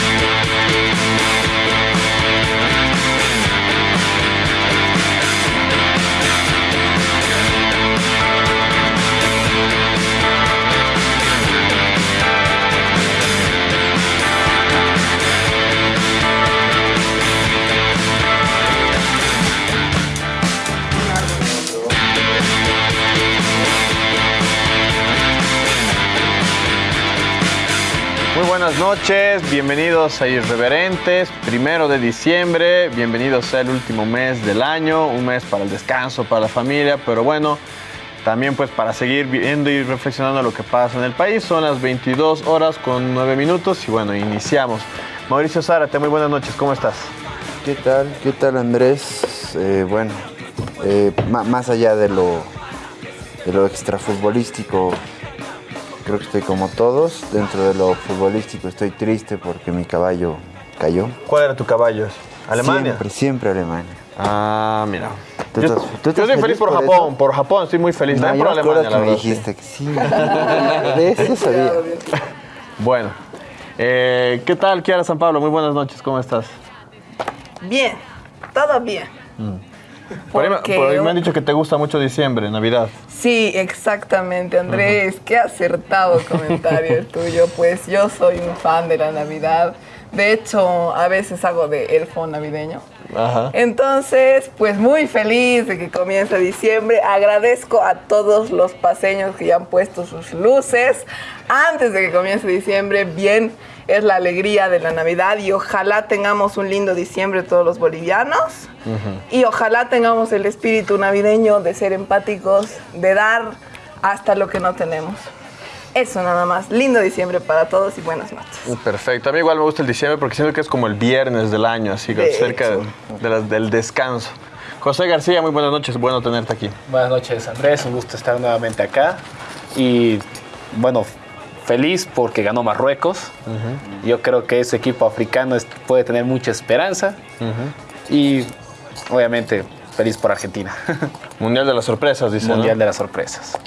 buenas noches, bienvenidos a Irreverentes, primero de diciembre, bienvenidos al último mes del año, un mes para el descanso, para la familia, pero bueno, también pues para seguir viendo y reflexionando lo que pasa en el país. Son las 22 horas con 9 minutos y bueno, iniciamos. Mauricio Zárate, muy buenas noches, ¿cómo estás? ¿Qué tal? ¿Qué tal Andrés? Eh, bueno, eh, más allá de lo, de lo extrafutbolístico, creo que estoy como todos. Dentro de lo futbolístico estoy triste porque mi caballo cayó. ¿Cuál era tu caballo? ¿Alemania? Siempre, siempre Alemania. Ah, mira. yo, estoy feliz por, Japón, por Japón, estoy muy feliz. No, por Alemania, la me dijiste que sí. de eso sabía. Bueno, eh, ¿qué tal, Kiara San Pablo? Muy buenas noches, ¿cómo estás? Bien, todo bien. Mm. Por ahí, me han dicho que te gusta mucho diciembre, Navidad. Sí, exactamente, Andrés. Qué acertado comentario el tuyo. Pues yo soy un fan de la Navidad. De hecho, a veces hago de elfo navideño. Ajá. Entonces, pues muy feliz de que comience diciembre. Agradezco a todos los paseños que ya han puesto sus luces antes de que comience diciembre. Bien es la alegría de la Navidad y ojalá tengamos un lindo diciembre todos los bolivianos y ojalá tengamos el espíritu navideño de ser empáticos, de dar hasta lo que no tenemos. Eso nada más. Lindo diciembre para todos y buenas noches. Uh, perfecto. A mí igual me gusta el diciembre porque siento que es como el viernes del año, así que cerca del descanso. José García, muy buenas noches. Bueno tenerte aquí. Buenas noches, Andrés. Un gusto estar nuevamente acá. Y bueno, feliz porque ganó Marruecos. Yo creo que ese equipo africano puede tener mucha esperanza. Y obviamente feliz por Argentina. Mundial de las sorpresas, dice. Mundial de las sorpresas.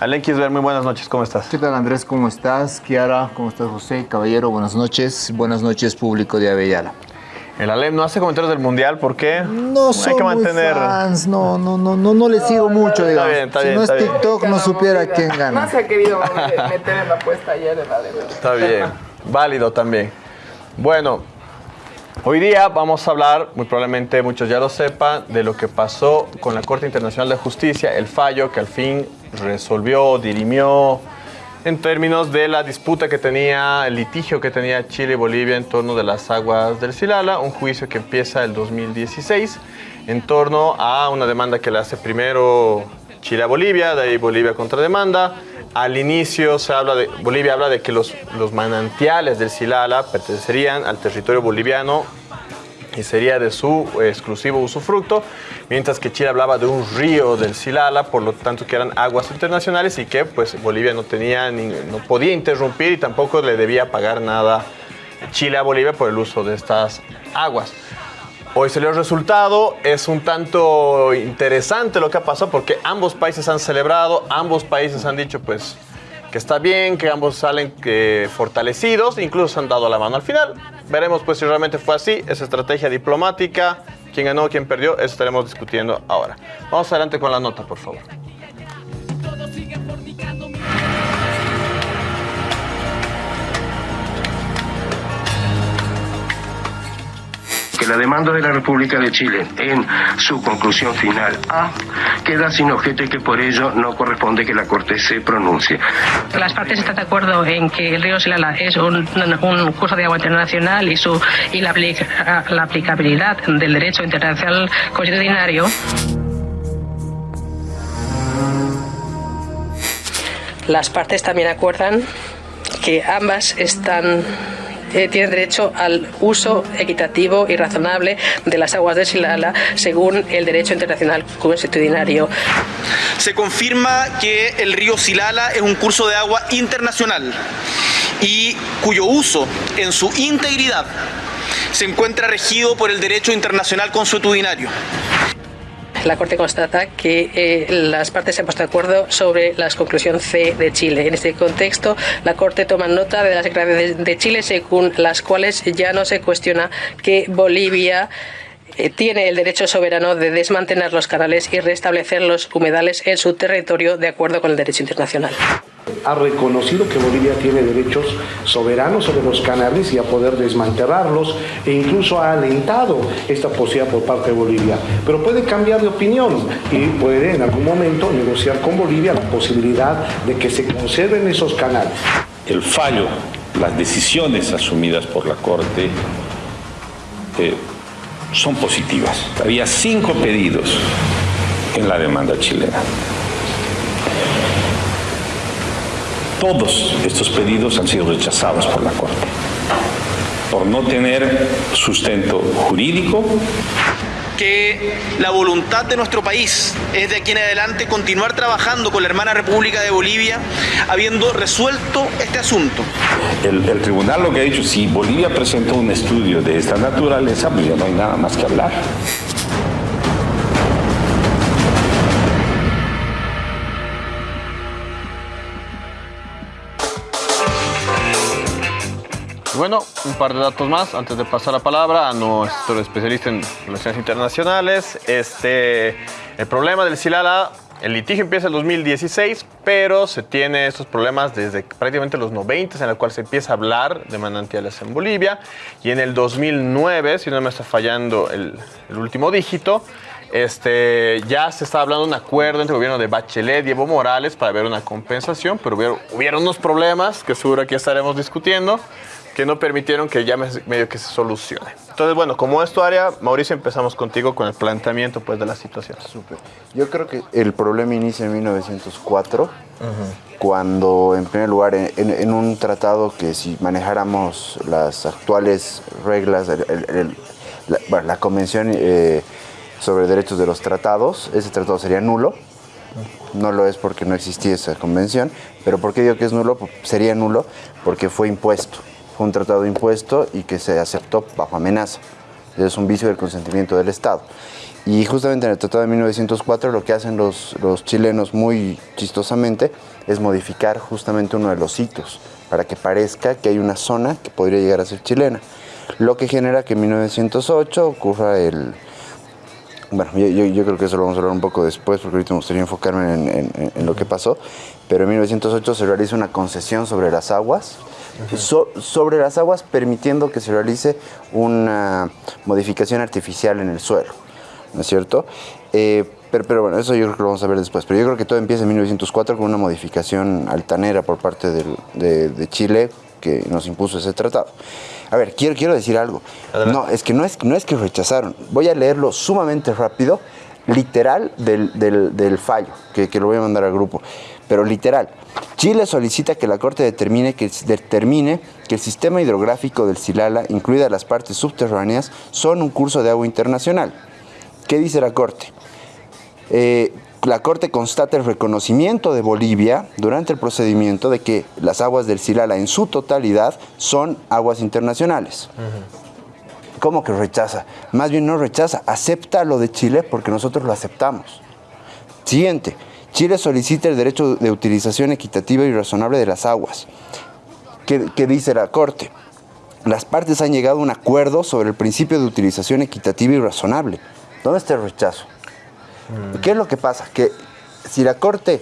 Alen ver muy buenas noches, ¿cómo estás? ¿Qué tal Andrés? ¿Cómo estás? Kiara, ¿cómo estás José? Caballero, buenas noches. Buenas noches, público de Avellala. El Alem no hace comentarios del mundial, ¿por qué? No soy que mantener... fans, no, no, no, no, no le sigo mucho, digamos. Está bien, está si no es TikTok, no supiera quién gana. No se ha querido meter en la apuesta ayer el Alem. Está bien, válido también. Bueno, hoy día vamos a hablar, muy probablemente muchos ya lo sepan, de lo que pasó con la Corte Internacional de Justicia, el fallo que al fin resolvió, dirimió, en términos de la disputa que tenía, el litigio que tenía Chile y Bolivia en torno de las aguas del Silala, un juicio que empieza el 2016 en torno a una demanda que le hace primero Chile a Bolivia, de ahí Bolivia contra demanda. Al inicio se habla de, Bolivia habla de que los, manantiales del Silala pertenecerían al territorio boliviano y sería de su exclusivo usufructo, mientras que Chile hablaba de un río del Silala, por lo tanto que eran aguas internacionales y que pues Bolivia no tenía no podía interrumpir y tampoco le debía pagar nada Chile a Bolivia por el uso de estas aguas. Hoy salió el resultado, es un tanto interesante lo que ha pasado porque ambos países han celebrado, ambos países han dicho pues que está bien, que ambos salen fortalecidos, incluso se han dado la mano al final. Veremos pues si realmente fue así, esa estrategia diplomática, quién ganó, quién perdió, eso estaremos discutiendo ahora. Vamos adelante con la nota, por favor. La demanda de la República de Chile en su conclusión final A queda sin objeto y que por ello no corresponde que la Corte se pronuncie. Las partes están de acuerdo en que el río Silala es un, curso de agua internacional y, su, y la, la aplicabilidad del derecho internacional constitucionario. Las partes también acuerdan que ambas están eh, tiene derecho al uso equitativo y razonable de las aguas de Silala según el derecho internacional constitucionario. Se confirma que el río Silala es un curso de agua internacional y cuyo uso en su integridad se encuentra regido por el derecho internacional consuetudinario. La Corte constata que eh, las partes se han puesto de acuerdo sobre la conclusión C de Chile. En este contexto, la Corte toma nota de las declaraciones de Chile según las cuales ya no se cuestiona que Bolivia tiene el derecho soberano de desmantelar los canales y restablecer los humedales en su territorio de acuerdo con el derecho internacional. Ha reconocido que Bolivia tiene derechos soberanos sobre los canales y a poder desmantelarlos e incluso ha alentado esta posibilidad por parte de Bolivia. Pero puede cambiar de opinión y puede en algún momento negociar con Bolivia la posibilidad de que se conserven esos canales. El fallo, las decisiones asumidas por la Corte eh, son positivas. Había cinco pedidos en la demanda chilena. Todos estos pedidos han sido rechazados por la Corte por no tener sustento jurídico que la voluntad de nuestro país es de aquí en adelante continuar trabajando con la hermana República de Bolivia, habiendo resuelto este asunto. El, tribunal lo que ha dicho, si Bolivia presentó un estudio de esta naturaleza, pues ya no hay nada más que hablar. Bueno, un par de datos más antes de pasar la palabra a nuestro especialista en relaciones internacionales. Este, el problema del Silala, el litigio empieza en 2016, pero se tiene estos problemas desde prácticamente los 90, en el cual se empieza a hablar de manantiales en Bolivia. Y en el 2009, si no me está fallando el, último dígito, este, ya se está hablando de un acuerdo entre el gobierno de Bachelet y Evo Morales para ver una compensación, pero hubieron, hubieron unos problemas que seguro aquí estaremos discutiendo que no permitieron que ya medio que se solucione. Entonces, bueno, como es tu área, Mauricio, empezamos contigo con el planteamiento pues, de la situación. Súper. Yo creo que el problema inicia en 1904, cuando, en primer lugar, en, un tratado que si manejáramos las actuales reglas, la, Convención eh, sobre Derechos de los Tratados, ese tratado sería nulo. No lo es porque no existía esa convención, pero ¿por qué digo que es nulo? Sería nulo porque fue impuesto fue un tratado impuesto y que se aceptó bajo amenaza. Es un vicio del consentimiento del Estado. Y justamente en el Tratado de 1904 lo que hacen los, los chilenos muy chistosamente es modificar justamente uno de los hitos para que parezca que hay una zona que podría llegar a ser chilena. Lo que genera que en 1908 ocurra el... Bueno, yo, creo que eso lo vamos a hablar un poco después porque ahorita me gustaría enfocarme en, en lo que pasó, pero en 1908 se realiza una concesión sobre las aguas sobre las aguas, permitiendo que se realice una modificación artificial en el suelo, ¿no es cierto? Eh, pero, bueno, eso yo creo que lo vamos a ver después. Pero yo creo que todo empieza en 1904 con una modificación altanera por parte de, Chile que nos impuso ese tratado. A ver, quiero, quiero decir algo. No, es que no es, no es que rechazaron. Voy a leerlo sumamente rápido, literal del, fallo, que, que lo voy a mandar al grupo pero literal. Chile solicita que la Corte determine que, determine que el sistema hidrográfico del Silala, incluidas las partes subterráneas, son un curso de agua internacional. ¿Qué dice la Corte? Eh, la Corte constata el reconocimiento de Bolivia durante el procedimiento de que las aguas del Silala en su totalidad son aguas internacionales. ¿Cómo que rechaza? Más bien no rechaza, acepta lo de Chile porque nosotros lo aceptamos. Siguiente. Chile solicita el derecho de utilización equitativa y razonable de las aguas. ¿Qué, dice la Corte? Las partes han llegado a un acuerdo sobre el principio de utilización equitativa y razonable. ¿Dónde está el rechazo? Mm. ¿Qué es lo que pasa? Que si la Corte,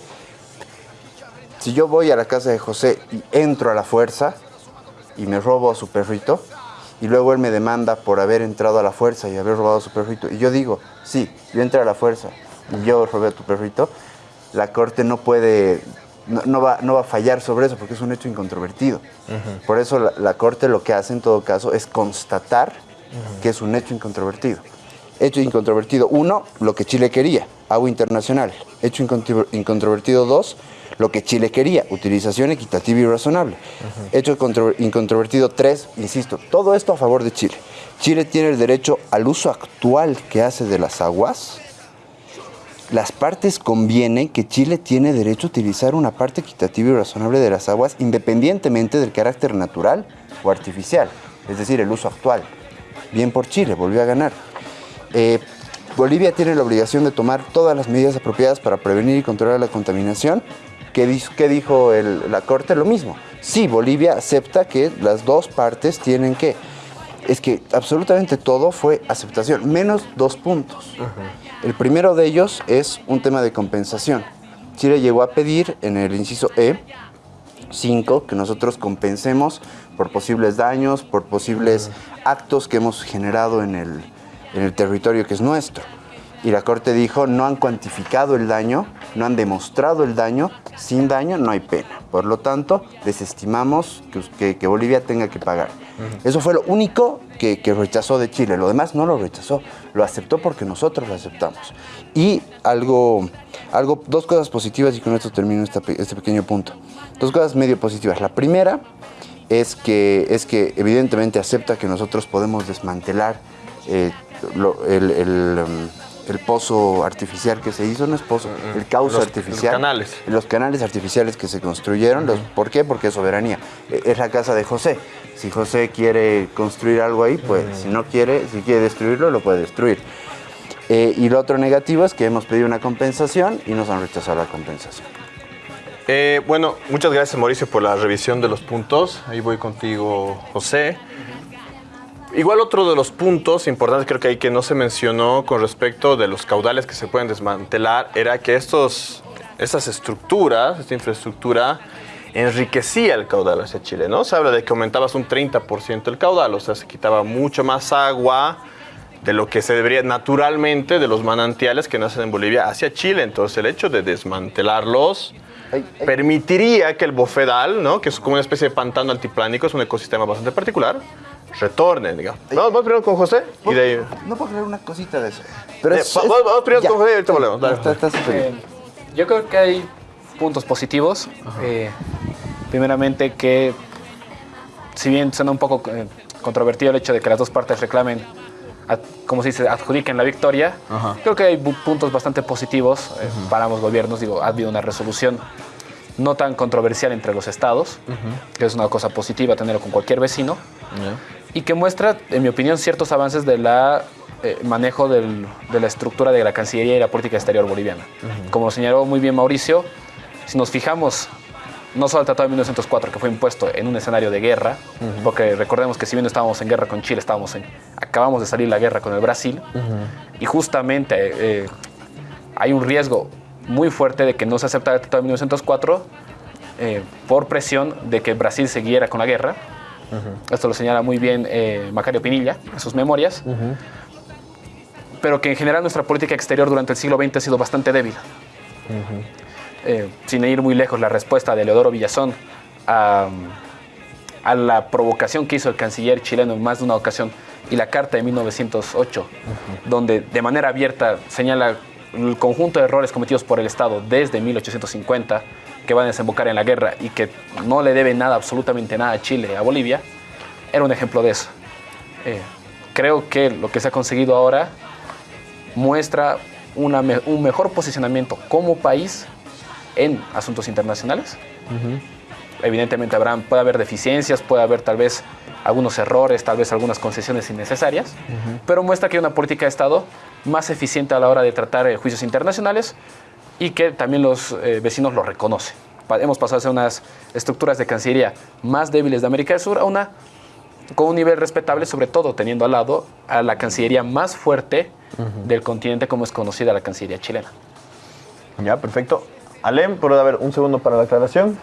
si yo voy a la casa de José y entro a la fuerza y me robo a su perrito, y luego él me demanda por haber entrado a la fuerza y haber robado a su perrito, y yo digo, sí, yo entré a la fuerza y yo robé a tu perrito, la Corte no puede, no, va, no va a fallar sobre eso porque es un hecho incontrovertido. Por eso la, Corte lo que hace en todo caso es constatar que es un hecho incontrovertido. Hecho incontrovertido, uno, lo que Chile quería, agua internacional. Hecho incontrovertido, dos, lo que Chile quería, utilización equitativa y razonable. Hecho incontrovertido, tres, insisto, todo esto a favor de Chile. Chile tiene el derecho al uso actual que hace de las aguas, las partes convienen que Chile tiene derecho a utilizar una parte equitativa y razonable de las aguas independientemente del carácter natural o artificial, es decir, el uso actual. Bien por Chile, volvió a ganar. Eh, Bolivia tiene la obligación de tomar todas las medidas apropiadas para prevenir y controlar la contaminación. ¿Qué, dijo la Corte? Lo mismo. Sí, Bolivia acepta que las dos partes tienen que... Es que absolutamente todo fue aceptación, menos dos puntos. El primero de ellos es un tema de compensación. Chile llegó a pedir en el inciso E 5 que nosotros compensemos por posibles daños, por posibles actos que hemos generado en el, en el territorio que es nuestro. Y la Corte dijo, no han cuantificado el daño, no han demostrado el daño, sin daño no hay pena. Por lo tanto, desestimamos que, que, Bolivia tenga que pagar. Eso fue lo único que, que, rechazó de Chile. Lo demás no lo rechazó, lo aceptó porque nosotros lo aceptamos. Y algo, algo dos cosas positivas y con esto termino este pequeño punto. Dos cosas medio positivas. La primera es que, es que evidentemente acepta que nosotros podemos desmantelar eh, el, um, el, pozo artificial que se hizo, no es pozo, mm, mm. el cauce artificial. Los canales. Los canales artificiales que se construyeron. ¿Por qué? Porque es soberanía. E, es la casa de José. Si José quiere construir algo ahí, pues si no quiere, si quiere destruirlo, lo puede destruir. Eh, y lo otro negativo es que hemos pedido una compensación y nos han rechazado la compensación. Eh, bueno, muchas gracias Mauricio por la revisión de los puntos. Ahí voy contigo, José. Igual otro de los puntos importantes creo que hay que no se mencionó con respecto de los caudales que se pueden desmantelar era que estos, estas estructuras, esta infraestructura, enriquecía el caudal hacia Chile, ¿no? Se habla de que aumentabas un 30% el caudal, o sea, se quitaba mucho más agua de lo que se debería naturalmente de los manantiales que nacen en Bolivia hacia Chile. Entonces el hecho de desmantelarlos permitiría que el bofedal, ¿no? que es como una especie de pantano altiplánico, es un ecosistema bastante particular, retorne, digamos. Vamos, vamos primero con José y de ahí... No puedo creer una cosita de eso. Pero eh, vamos, primero con José y ahorita volvemos. Eh, yo creo que hay puntos positivos. Eh, primeramente que, si bien suena un poco controvertido el hecho de que las dos partes reclamen como se dice, adjudiquen la victoria. Creo que hay puntos bastante positivos para ambos gobiernos. Digo, ha habido una resolución no tan controversial entre los estados, que es una cosa positiva tenerlo con cualquier vecino, y que muestra, en mi opinión, ciertos avances del eh, manejo de la estructura de la Cancillería y la política exterior boliviana. Como señaló muy bien Mauricio, si nos fijamos no solo el Tratado de 1904, que fue impuesto en un escenario de guerra, porque recordemos que si bien estábamos en guerra con Chile, estábamos en, acabamos de salir la guerra con el Brasil, y justamente eh, hay un riesgo muy fuerte de que no se aceptara el Tratado de 1904 eh, por presión de que Brasil siguiera con la guerra. Esto lo señala muy bien eh, Macario Pinilla en sus memorias. Pero que en general nuestra política exterior durante el siglo XX ha sido bastante débil. Eh, sin ir muy lejos, la respuesta de Leodoro Villazón a, la provocación que hizo el canciller chileno en más de una ocasión y la carta de 1908, donde de manera abierta señala el conjunto de errores cometidos por el Estado desde 1850 que van a desembocar en la guerra y que no le debe nada, absolutamente nada a Chile, a Bolivia, era un ejemplo de eso. Eh, creo que lo que se ha conseguido ahora muestra un mejor posicionamiento como país en asuntos internacionales. Evidentemente habrá, puede haber deficiencias, puede haber tal vez algunos errores, tal vez algunas concesiones innecesarias, pero muestra que hay una política de Estado más eficiente a la hora de tratar eh, juicios internacionales y que también los eh, vecinos lo reconocen. hemos pasado a ser unas estructuras de Cancillería más débiles de América del Sur a una con un nivel respetable, sobre todo teniendo al lado a la Cancillería más fuerte del continente como es conocida la Cancillería chilena. Ya, perfecto. Alem, ¿puedo haber un segundo para la aclaración?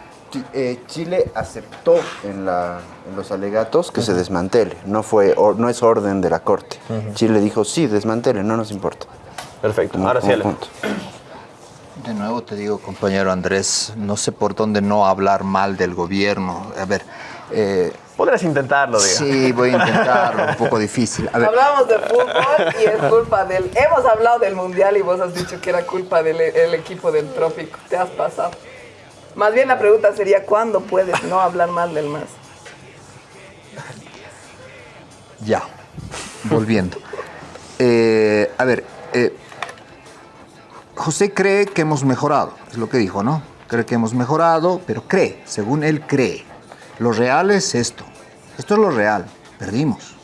Eh, Chile aceptó en, los alegatos que se desmantele, no, fue, no es orden de la Corte. Chile dijo, sí, desmantele, no nos importa. Perfecto, ahora sí, Alem. De nuevo te digo, compañero Andrés, no sé por dónde no hablar mal del gobierno. A ver, eh, Podrías intentarlo, diga. Sí, voy a intentarlo, un poco difícil. Hablamos de fútbol y es culpa del... Hemos hablado del Mundial y vos has dicho que era culpa del equipo del Trópico. Te has pasado. Más bien la pregunta sería, ¿cuándo puedes no hablar mal del MAS? Ya, volviendo. Eh, a ver, eh, José cree que hemos mejorado, es lo que dijo, ¿no? Cree que hemos mejorado, pero cree, según él cree. Lo real es esto. Esto es lo real. Perdimos.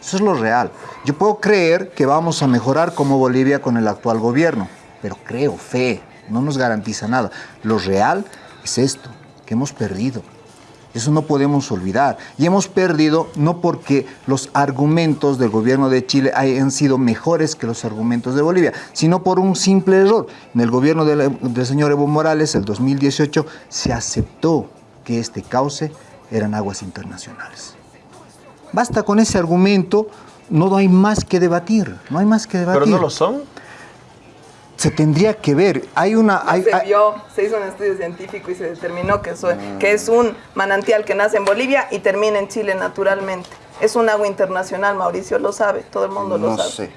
Eso es lo real. Yo puedo creer que vamos a mejorar como Bolivia con el actual gobierno, pero creo, fe, no nos garantiza nada. Lo real es esto, que hemos perdido. Eso no podemos olvidar. Y hemos perdido no porque los argumentos del gobierno de Chile hayan sido mejores que los argumentos de Bolivia, sino por un simple error. En el gobierno del, señor Evo Morales, el 2018, se aceptó que este cauce eran aguas internacionales. Basta con ese argumento, no hay más que debatir, no hay más que debatir. ¿Pero no lo son? se tendría que ver. Hay una. Hay, se vio, se hizo un estudio científico y se determinó que, que es un manantial que nace en Bolivia y termina en Chile naturalmente. Es un agua internacional, Mauricio lo sabe, todo el mundo lo sabe. Sé.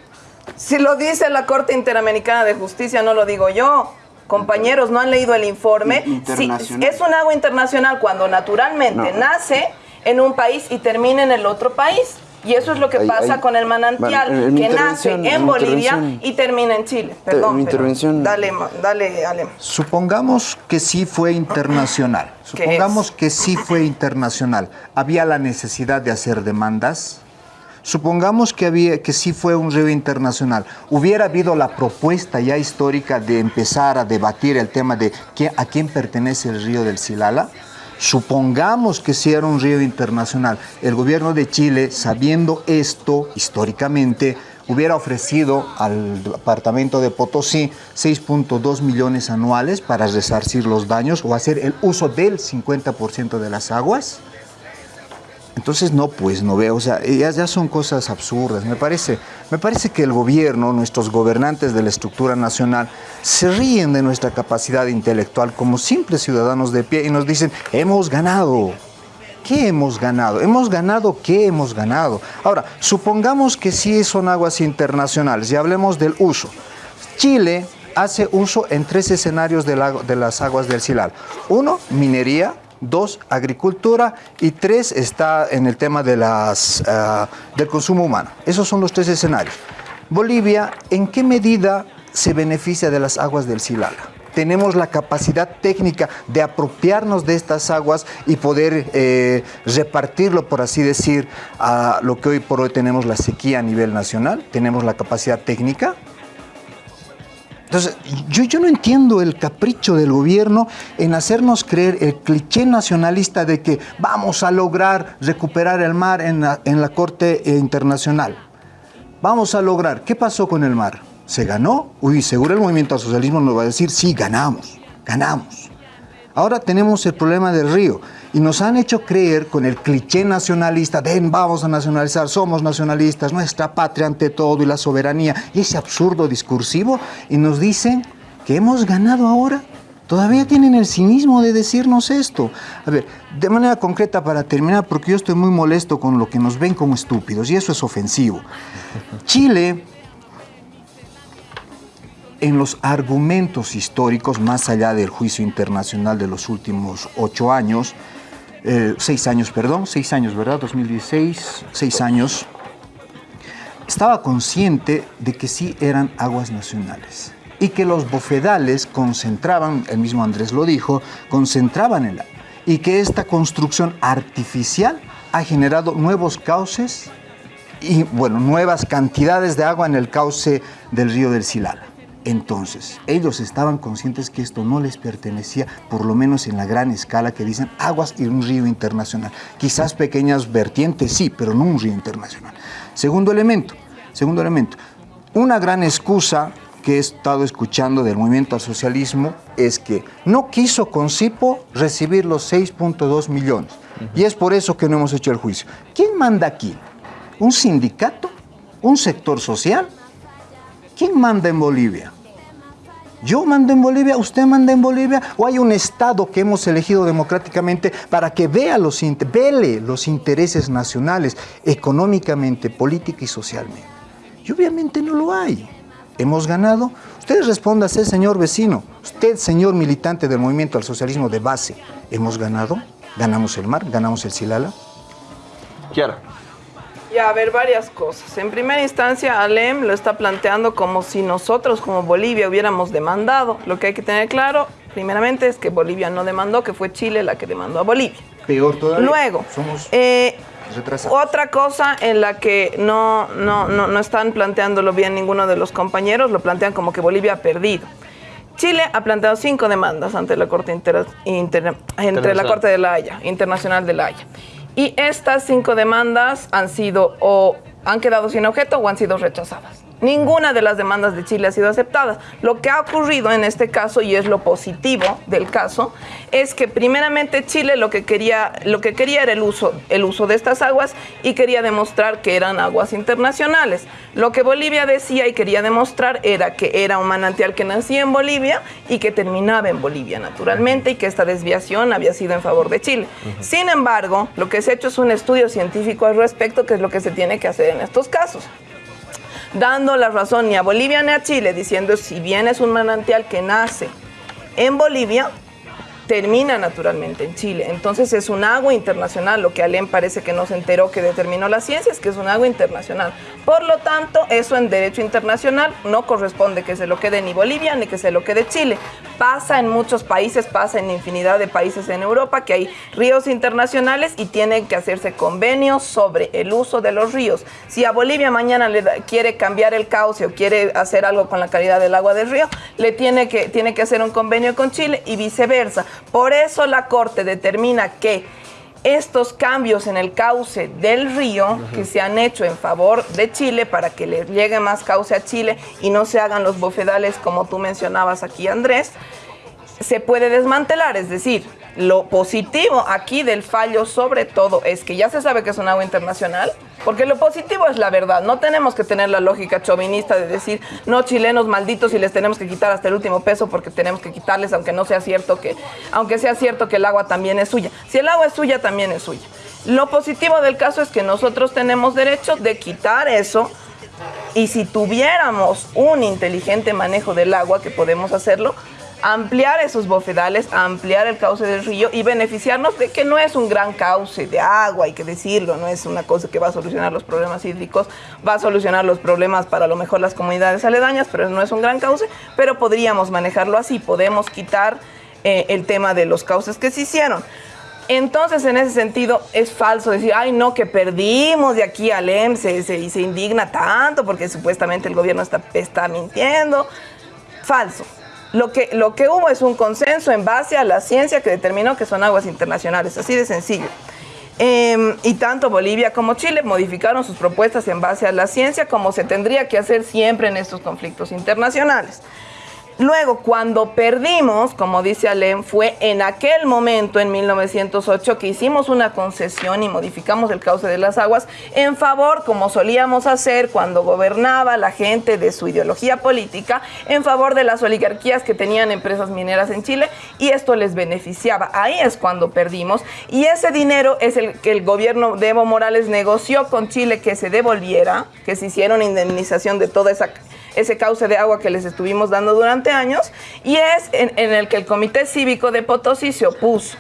Si lo dice la Corte Interamericana de Justicia, no lo digo yo. Compañeros, ¿no han leído el informe? Sí, es un agua internacional cuando naturalmente nace en un país y termina en el otro país. Y eso es lo que pasa con el manantial, que nace en Bolivia y termina en Chile. Perdón, intervención. dale, dale, Ale. Supongamos que sí fue internacional. Supongamos que sí fue internacional. ¿Había la necesidad de hacer demandas? Supongamos que, había, que sí fue un río internacional. ¿Hubiera habido la propuesta ya histórica de empezar a debatir el tema de a quién pertenece el río del Silala? Supongamos que si era un río internacional, el gobierno de Chile, sabiendo esto históricamente, hubiera ofrecido al departamento de Potosí 6.2 millones anuales para resarcir los daños o hacer el uso del 50% de las aguas. Entonces, no, pues no veo, o sea, ya, ya, son cosas absurdas. Me parece, me parece que el gobierno, nuestros gobernantes de la estructura nacional, se ríen de nuestra capacidad intelectual como simples ciudadanos de pie y nos dicen, hemos ganado. ¿Qué hemos ganado? ¿Hemos ganado qué hemos ganado? Ahora, supongamos que sí son aguas internacionales y hablemos del uso. Chile hace uso en tres escenarios de, de las aguas del Silal. Uno, minería, dos, agricultura y tres está en el tema de las, eh, del consumo humano. Esos son los tres escenarios. Bolivia, ¿en qué medida se beneficia de las aguas del Silala? tenemos la capacidad técnica de apropiarnos de estas aguas y poder eh, repartirlo, por así decir, a lo que hoy por hoy tenemos la sequía a nivel nacional. Tenemos la capacidad técnica. Entonces, yo, no entiendo el capricho del gobierno en hacernos creer el cliché nacionalista de que vamos a lograr recuperar el mar en la, en la Corte Internacional. Vamos a lograr. ¿Qué pasó con el mar? ¿Se ganó? Uy, seguro el movimiento al socialismo nos va a decir, sí, ganamos, ganamos. Ahora tenemos el problema del río y nos han hecho creer con el cliché nacionalista, ven, vamos a nacionalizar, somos nacionalistas, nuestra patria ante todo y la soberanía, y ese absurdo discursivo, y nos dicen que hemos ganado ahora. Todavía tienen el cinismo de decirnos esto. A ver, de manera concreta para terminar, porque yo estoy muy molesto con lo que nos ven como estúpidos, y eso es ofensivo. Chile en los argumentos históricos, más allá del juicio internacional de los últimos ocho años, eh, seis años, perdón, seis años, ¿verdad? 2016, seis años, estaba consciente de que sí eran aguas nacionales y que los bofedales concentraban, el mismo Andrés lo dijo, concentraban el agua y que esta construcción artificial ha generado nuevos cauces y, bueno, nuevas cantidades de agua en el cauce del río del Silala. Entonces, ellos estaban conscientes que esto no les pertenecía, por lo menos en la gran escala que dicen aguas y un río internacional. Quizás pequeñas vertientes sí, pero no un río internacional. Segundo elemento, segundo elemento, una gran excusa que he estado escuchando del movimiento al socialismo es que no quiso con CIPO recibir los 6.2 millones. Y es por eso que no hemos hecho el juicio. ¿Quién manda aquí? ¿Un sindicato? ¿Un sector social? ¿Quién manda en Bolivia? ¿Yo mando en Bolivia? ¿Usted manda en Bolivia? ¿O hay un Estado que hemos elegido democráticamente para que vea los, vele los intereses nacionales, económicamente, política y socialmente? Y obviamente no lo hay. ¿Hemos ganado? Usted responda, señor vecino, usted, señor militante del movimiento al socialismo de base, ¿hemos ganado? ¿Ganamos el mar? ¿Ganamos el Silala? Quiera. Ya, a ver, varias cosas. En primera instancia, Alem lo está planteando como si nosotros, como Bolivia, hubiéramos demandado. Lo que hay que tener claro, primeramente, es que Bolivia no demandó, que fue Chile la que demandó a Bolivia. Peor todavía. Luego, eh, Otra cosa en la que no, no, no, no están planteándolo bien ninguno de los compañeros, lo plantean como que Bolivia ha perdido. Chile ha planteado cinco demandas ante la Corte inter, entre la Corte de la Haya, Internacional de la Haya. Y estas cinco demandas han sido o han quedado sin objeto o han sido rechazadas. Ninguna de las demandas de Chile ha sido aceptada. Lo que ha ocurrido en este caso, y es lo positivo del caso, es que primeramente Chile lo que quería, lo que quería era el uso, el uso de estas aguas y quería demostrar que eran aguas internacionales. Lo que Bolivia decía y quería demostrar era que era un manantial que nacía en Bolivia y que terminaba en Bolivia naturalmente y que esta desviación había sido en favor de Chile. Sin embargo, lo que se ha hecho es un estudio científico al respecto, que es lo que se tiene que hacer en estos casos dando la razón ni a Bolivia ni a Chile, diciendo si bien es un manantial que nace en Bolivia, termina naturalmente en Chile. Entonces es un agua internacional, lo que Alem parece que no se enteró que determinó la ciencia, es que es un agua internacional. Por lo tanto, eso en derecho internacional no corresponde que se lo quede ni Bolivia ni que se lo quede Chile. Pasa en muchos países, pasa en infinidad de países en Europa que hay ríos internacionales y tienen que hacerse convenios sobre el uso de los ríos. Si a Bolivia mañana le quiere cambiar el cauce o quiere hacer algo con la calidad del agua del río, le tiene que, tiene que hacer un convenio con Chile y viceversa. Por eso la Corte determina que estos cambios en el cauce del río que se han hecho en favor de Chile para que le llegue más cauce a Chile y no se hagan los bofedales como tú mencionabas aquí Andrés, se puede desmantelar, es decir, lo positivo aquí del fallo sobre todo es que ya se sabe que es un agua internacional, porque lo positivo es la verdad, no tenemos que tener la lógica chauvinista de decir, no chilenos malditos y les tenemos que quitar hasta el último peso porque tenemos que quitarles aunque no sea cierto que aunque sea cierto que el agua también es suya. Si el agua es suya también es suya. Lo positivo del caso es que nosotros tenemos derecho de quitar eso y si tuviéramos un inteligente manejo del agua que podemos hacerlo, ampliar esos bofedales, ampliar el cauce del río y beneficiarnos de que no es un gran cauce de agua, hay que decirlo, no es una cosa que va a solucionar los problemas hídricos, va a solucionar los problemas para lo mejor las comunidades aledañas, pero no es un gran cauce, pero podríamos manejarlo así, podemos quitar eh, el tema de los cauces que se hicieron. Entonces, en ese sentido, es falso decir, ay, no, que perdimos de aquí al EMSE y se indigna tanto porque supuestamente el gobierno está mintiendo. Falso. Lo que, lo que hubo es un consenso en base a la ciencia que determinó que son aguas internacionales, así de sencillo. Em, y tanto Bolivia como Chile modificaron sus propuestas en base a la ciencia, como se tendría que hacer siempre en estos conflictos internacionales. Luego, cuando perdimos, como dice Alem, fue en aquel momento, en 1908, que hicimos una concesión y modificamos el cauce de las aguas en favor, como solíamos hacer cuando gobernaba la gente de su ideología política, en favor de las oligarquías que tenían empresas mineras en Chile y esto les beneficiaba. Ahí es cuando perdimos y ese dinero es el que el gobierno de Evo Morales negoció con Chile que se devolviera, que se hiciera una indemnización de toda esa ese cauce de agua que les estuvimos dando durante años y es en, el que el Comité Cívico de Potosí se opuso.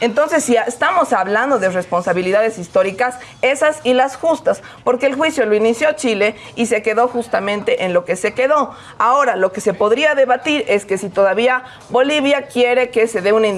Entonces, si estamos hablando de responsabilidades históricas, esas y las justas, porque el juicio lo inició Chile y se quedó justamente en lo que se quedó. Ahora, lo que se podría debatir es que si todavía Bolivia quiere que se dé una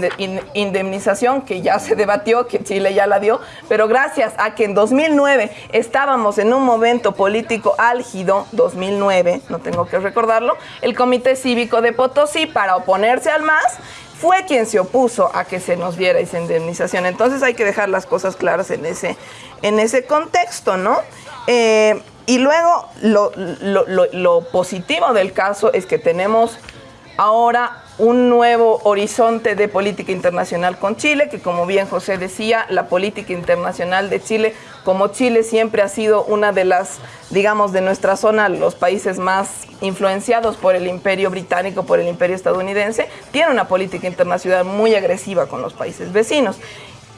indemnización, que ya se debatió, que Chile ya la dio, pero gracias a que en 2009 estábamos en un momento político álgido, 2009, no tengo que recordarlo, el Comité Cívico de Potosí, para oponerse al MAS, fue quien se opuso a que se nos diera esa indemnización. Entonces hay que dejar las cosas claras en ese, en ese contexto, ¿no? Eh, y luego lo, lo positivo del caso es que tenemos ahora un nuevo horizonte de política internacional con Chile, que como bien José decía, la política internacional de Chile, como Chile siempre ha sido una de las, digamos, de nuestra zona, los países más influenciados por el imperio británico, por el imperio estadounidense, tiene una política internacional muy agresiva con los países vecinos.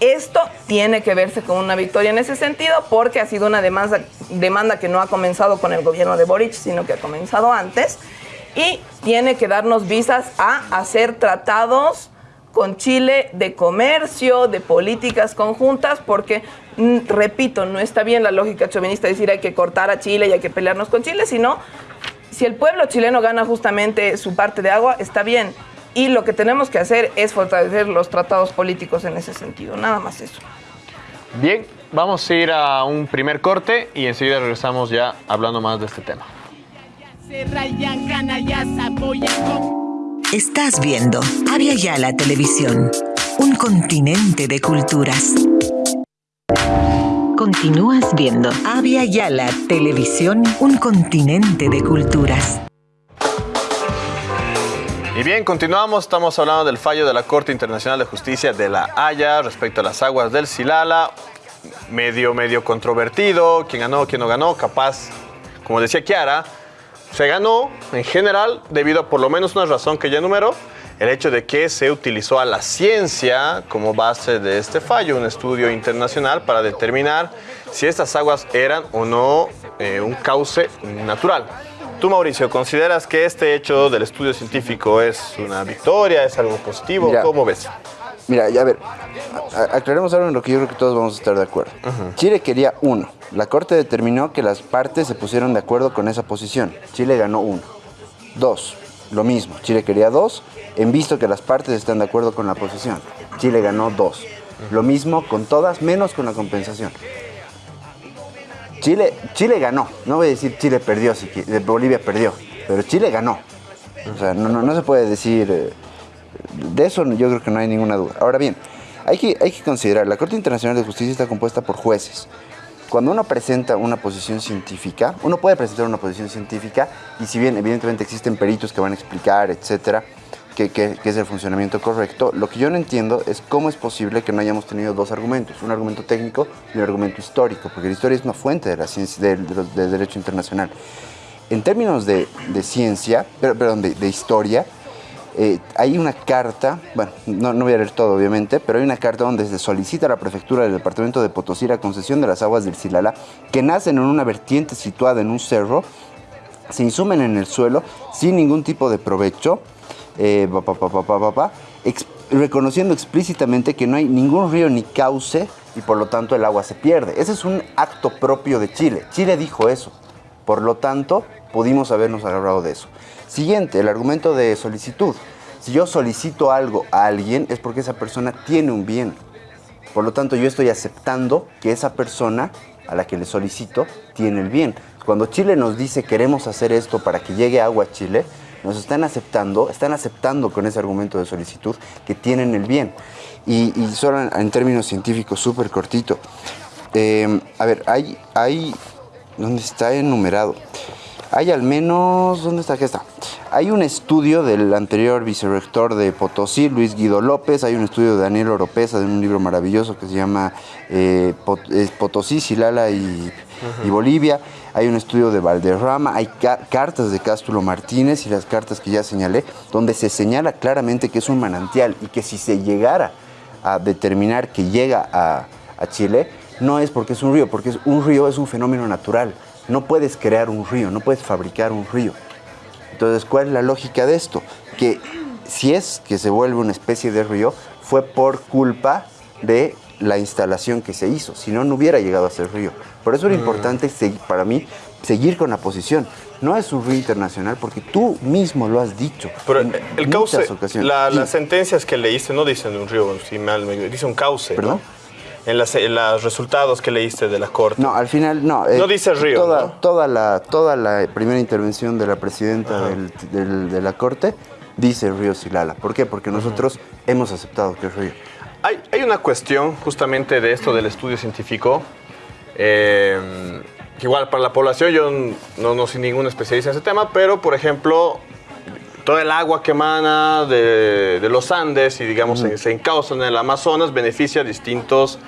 Esto tiene que verse con una victoria en ese sentido porque ha sido una demanda, demanda que no ha comenzado con el gobierno de Boric, sino que ha comenzado antes y tiene que darnos visas a hacer tratados con Chile de comercio, de políticas conjuntas, porque, mm, repito, no está bien la lógica chauvinista decir hay que cortar a Chile y hay que pelearnos con Chile, sino si el pueblo chileno gana justamente su parte de agua, está bien. Y lo que tenemos que hacer es fortalecer los tratados políticos en ese sentido, nada más eso. Bien, vamos a ir a un primer corte y enseguida regresamos ya hablando más de este tema. Estás viendo Avia Yala Televisión, un continente de culturas. Continúas viendo Avia Yala Televisión, un continente de culturas. Y bien, continuamos. Estamos hablando del fallo de la Corte Internacional de Justicia de la Haya respecto a las aguas del Silala. Medio, medio controvertido. ¿Quién ganó, quién no ganó? Capaz, como decía Kiara, se ganó en general debido a por lo menos una razón que ya enumeró, el hecho de que se utilizó a la ciencia como base de este fallo, un estudio internacional para determinar si estas aguas eran o no eh, un cauce natural. Tú, Mauricio, ¿consideras que este hecho del estudio científico es una victoria, es algo positivo? ¿Cómo ves? Mira, ya a ver, aclaremos algo en lo que yo creo que todos vamos a estar de acuerdo. Chile quería uno. La Corte determinó que las partes se pusieron de acuerdo con esa posición. Chile ganó uno. Dos, lo mismo. Chile quería dos, en visto que las partes están de acuerdo con la posición. Chile ganó dos. Lo mismo con todas, menos con la compensación. Chile, Chile ganó. No voy a decir Chile perdió, si Bolivia perdió, pero Chile ganó. O sea, no, se puede decir... Eh, de eso yo creo que no hay ninguna duda. Ahora bien, hay que, hay que considerar, la Corte Internacional de Justicia está compuesta por jueces. Cuando uno presenta una posición científica, uno puede presentar una posición científica y si bien evidentemente existen peritos que van a explicar, etcétera, que, es el funcionamiento correcto. Lo que yo no entiendo es cómo es posible que no hayamos tenido dos argumentos, un argumento técnico y un argumento histórico, porque la historia es una fuente de la ciencia, del, derecho internacional. En términos de, ciencia, perdón, de, historia, eh, hay una carta, bueno, no, voy a leer todo obviamente, pero hay una carta donde se solicita a la prefectura del departamento de Potosí la concesión de las aguas del Silala, que nacen en una vertiente situada en un cerro, se insumen en el suelo sin ningún tipo de provecho, eh, reconociendo explícitamente que no hay ningún río ni cauce y por lo tanto el agua se pierde. Ese es un acto propio de Chile. Chile dijo eso. Por lo tanto, pudimos habernos agarrado de eso. Siguiente, el argumento de solicitud. Si yo solicito algo a alguien es porque esa persona tiene un bien. Por lo tanto, yo estoy aceptando que esa persona a la que le solicito tiene el bien. Cuando Chile nos dice queremos hacer esto para que llegue agua a Chile, nos están aceptando, están aceptando con ese argumento de solicitud que tienen el bien. Y, solo en, términos científicos, súper cortito. Eh, a ver, hay, hay, ¿dónde está enumerado? Hay al menos, ¿dónde está? Aquí está. Hay un estudio del anterior vicerrector de Potosí, Luis Guido López, hay un estudio de Daniel Oropesa, de un libro maravilloso que se llama eh, Potosí, Silala y, y Bolivia hay un estudio de Valderrama, hay cartas de Cástulo Martínez y las cartas que ya señalé, donde se señala claramente que es un manantial y que si se llegara a determinar que llega a, Chile, no es porque es un río, porque es, un río es un fenómeno natural. No puedes crear un río, no puedes fabricar un río. Entonces, ¿cuál es la lógica de esto? Que si es que se vuelve una especie de río, fue por culpa de la instalación que se hizo, si no, no hubiera llegado a ser río. Por eso era mm. importante para mí seguir con la posición. No es un río internacional porque tú mismo lo has dicho. Pero el cauce, las sentencias que leíste no dicen un río, si mal me dice un cauce. ¿Perdón? En, los resultados que leíste de la Corte. No, al final no. no dice río. Toda, toda, la, toda la primera intervención de la presidenta de la Corte dice río Silala. ¿Por qué? Porque nosotros hemos aceptado que es río. Hay, una cuestión justamente de esto del estudio científico. Eh, igual para la población, yo no, no soy ningún especialista en ese tema, pero por ejemplo, todo el agua que emana de, los Andes y digamos se, se encausa en el Amazonas beneficia a distintos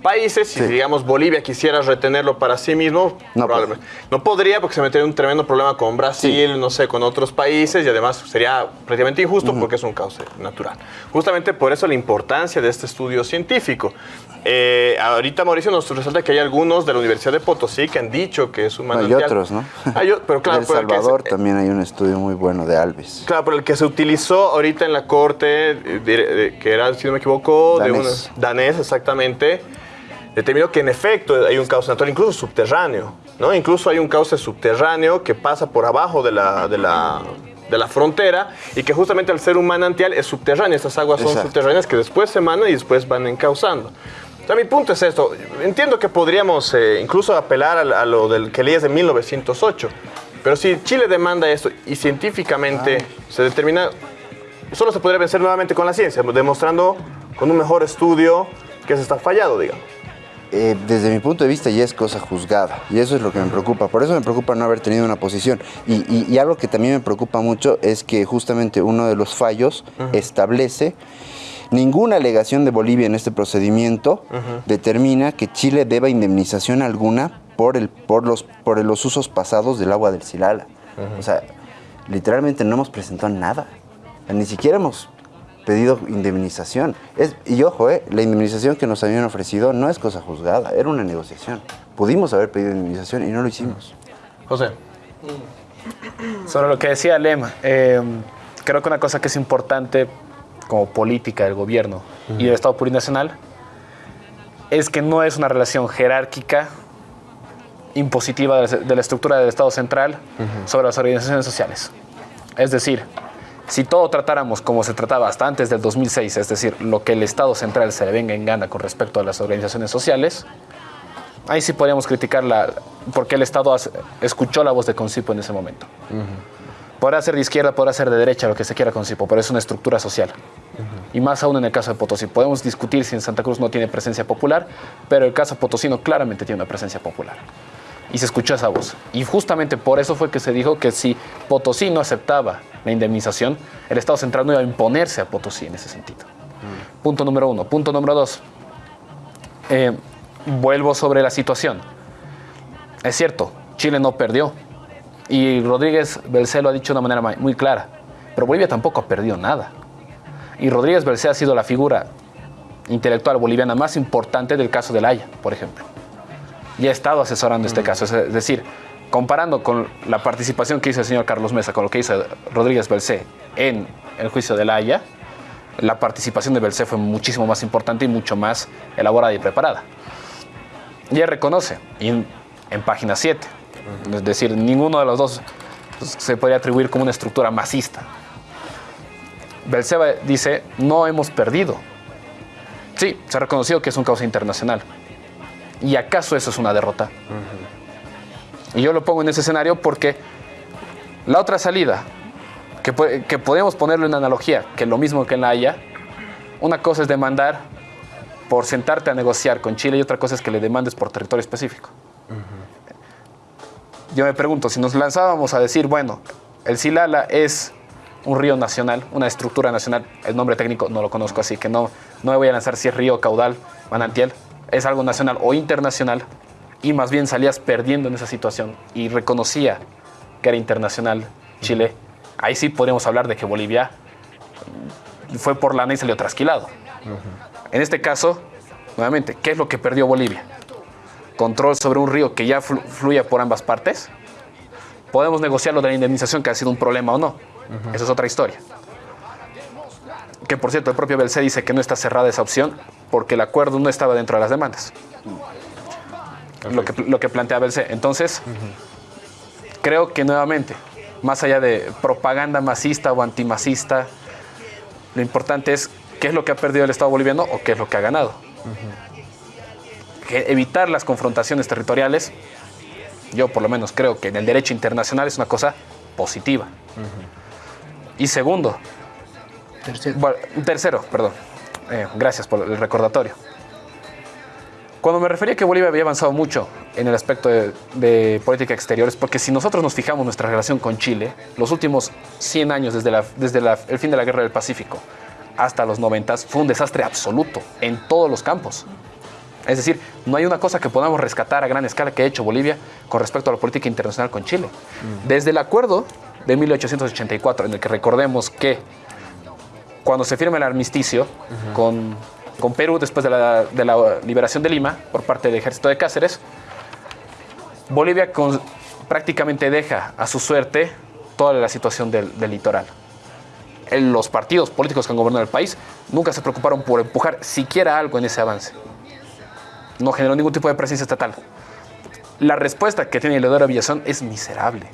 países. Si, digamos, Bolivia quisiera retenerlo para sí mismo, no, probablemente. no podría porque se metería en un tremendo problema con Brasil, no sé, con otros países y además sería prácticamente injusto porque es un cauce natural. Justamente por eso la importancia de este estudio científico. Eh, ahorita Mauricio nos resalta que hay algunos de la Universidad de Potosí que han dicho que es un manantial. Hay otros, ¿no? Hay, pero claro, El Salvador también hay un estudio muy bueno de Alves. Claro, pero el que se utilizó ahorita en la corte, eh, que era, si no me equivoco, de un danés exactamente, determinó que en efecto hay un cauce natural, incluso subterráneo, ¿no? Incluso hay un cauce subterráneo que pasa por abajo de la, de la, de la frontera y que justamente al ser un manantial es subterráneo. Estas aguas son subterráneas que después se emanan y después van encauzando. Mi punto es esto. Entiendo que podríamos eh, incluso apelar a, lo del que leías de 1908. Pero si Chile demanda esto y científicamente se determina, solo se podría vencer nuevamente con la ciencia, demostrando con un mejor estudio que se está fallado, digamos. Eh, desde mi punto de vista ya es cosa juzgada y eso es lo que me preocupa. Por eso me preocupa no haber tenido una posición. Y, algo que también me preocupa mucho es que justamente uno de los fallos establece ninguna alegación de Bolivia en este procedimiento determina que Chile deba indemnización alguna por, el, por, los, por los usos pasados del agua del Silala. O sea, literalmente no hemos presentado nada. Ni siquiera hemos pedido indemnización. Es, y ojo, eh, la indemnización que nos habían ofrecido no es cosa juzgada, era una negociación. Pudimos haber pedido indemnización y no lo hicimos. José. Sobre lo que decía Lema, eh, creo que una cosa que es importante como política del gobierno y del Estado plurinacional es que no es una relación jerárquica impositiva de la, estructura del Estado central sobre las organizaciones sociales. Es decir, si todo tratáramos como se trataba hasta antes del 2006, es decir, lo que el Estado central se le venga en gana con respecto a las organizaciones sociales, ahí sí podríamos criticar la, porque el Estado escuchó la voz de Concipo en ese momento. Podrá ser de izquierda, podrá ser de derecha, lo que se quiera Concipo, pero es una estructura social. Y más aún en el caso de Potosí. Podemos discutir si en Santa Cruz no tiene presencia popular, pero el caso potosino claramente tiene una presencia popular. Y se escuchó esa voz. Y justamente por eso fue que se dijo que si Potosí no aceptaba la indemnización, el Estado central no iba a imponerse a Potosí en ese sentido. Punto número uno. Punto número dos. Eh, vuelvo sobre la situación. Es cierto, Chile no perdió. Y Rodríguez Belcé lo ha dicho de una manera muy clara. Pero Bolivia tampoco ha perdido nada. Y Rodríguez Belcé ha sido la figura intelectual boliviana más importante del caso de La Haya, por ejemplo. Y ha estado asesorando este caso. Es decir, comparando con la participación que hizo el señor Carlos Mesa con lo que hizo Rodríguez Belcé en el juicio de La Haya, la participación de Belcé fue muchísimo más importante y mucho más elaborada y preparada. Y él reconoce, en, página 7, es decir, ninguno de los dos se puede atribuir como una estructura masista. Belcé dice, no hemos perdido. Sí, se ha reconocido que es un causa internacional. ¿Y acaso eso es una derrota? Y yo lo pongo en ese escenario porque la otra salida, que, que podemos ponerle una analogía, que lo mismo que en la Haya, una cosa es demandar por sentarte a negociar con Chile y otra cosa es que le demandes por territorio específico. Yo me pregunto, si nos lanzábamos a decir, bueno, el Silala es un río nacional, una estructura nacional, el nombre técnico no lo conozco, así que no, no me voy a lanzar si es río, caudal, manantial, es algo nacional o internacional, y más bien salías perdiendo en esa situación y reconocía que era internacional Chile, ahí sí podríamos hablar de que Bolivia fue por lana y salió trasquilado. En este caso, nuevamente, ¿qué es lo que perdió Bolivia? Control sobre un río que ya fluye por ambas partes. Podemos negociar lo de la indemnización, que ha sido un problema o no. Esa es otra historia. Que por cierto, el propio Belcé dice que no está cerrada esa opción porque el acuerdo no estaba dentro de las demandas lo que, lo que plantea Belce. Entonces, creo que nuevamente, más allá de propaganda masista o antimacista, lo importante es qué es lo que ha perdido el Estado boliviano o qué es lo que ha ganado. evitar las confrontaciones territoriales, yo por lo menos creo que en el derecho internacional es una cosa positiva. Y segundo, tercero, tercero perdón, eh, gracias por el recordatorio. Cuando me refería a que Bolivia había avanzado mucho en el aspecto de, política exterior, es porque si nosotros nos fijamos nuestra relación con Chile, los últimos 100 años desde, desde el fin de la Guerra del Pacífico hasta los 90 fue un desastre absoluto en todos los campos. Es decir, no hay una cosa que podamos rescatar a gran escala que ha hecho Bolivia con respecto a la política internacional con Chile. Desde el acuerdo de 1884, en el que recordemos que cuando se firma el armisticio con con Perú después de la, liberación de Lima por parte del ejército de Cáceres, Bolivia prácticamente deja a su suerte toda la situación del, litoral. los partidos políticos que han gobernado el país nunca se preocuparon por empujar siquiera algo en ese avance. No generó ningún tipo de presencia estatal. La respuesta que tiene Leodoro Villazón es miserable.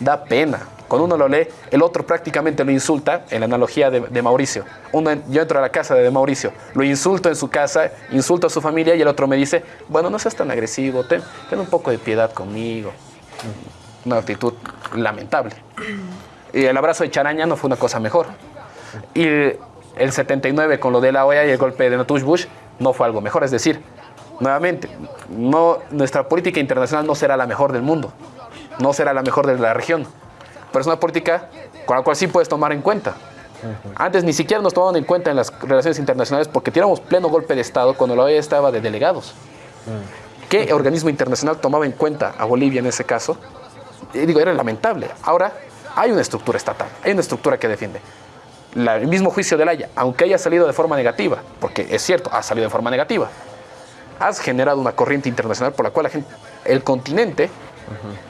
Da pena. Cuando uno lo lee, el otro prácticamente lo insulta, en la analogía de, Mauricio. Uno, yo entro a la casa de Mauricio, lo insulto en su casa, insulto a su familia y el otro me dice, bueno, no seas tan agresivo, ten, ten un poco de piedad conmigo. Una actitud lamentable. Y el abrazo de Charaña no fue una cosa mejor. Y el 79 con lo de la OEA y el golpe de Natush Bush no fue algo mejor. Es decir, nuevamente, no, nuestra política internacional no será la mejor del mundo, no será la mejor de la región pero es una política con la cual sí puedes tomar en cuenta. Antes ni siquiera nos tomaban en cuenta en las relaciones internacionales porque tiramos pleno golpe de Estado cuando la OEA estaba de delegados. ¿Qué organismo internacional tomaba en cuenta a Bolivia en ese caso? Y digo, era lamentable. Ahora hay una estructura estatal, hay una estructura que defiende. el mismo juicio de Haya, aunque haya salido de forma negativa, porque es cierto, ha salido de forma negativa, has generado una corriente internacional por la cual la gente, el continente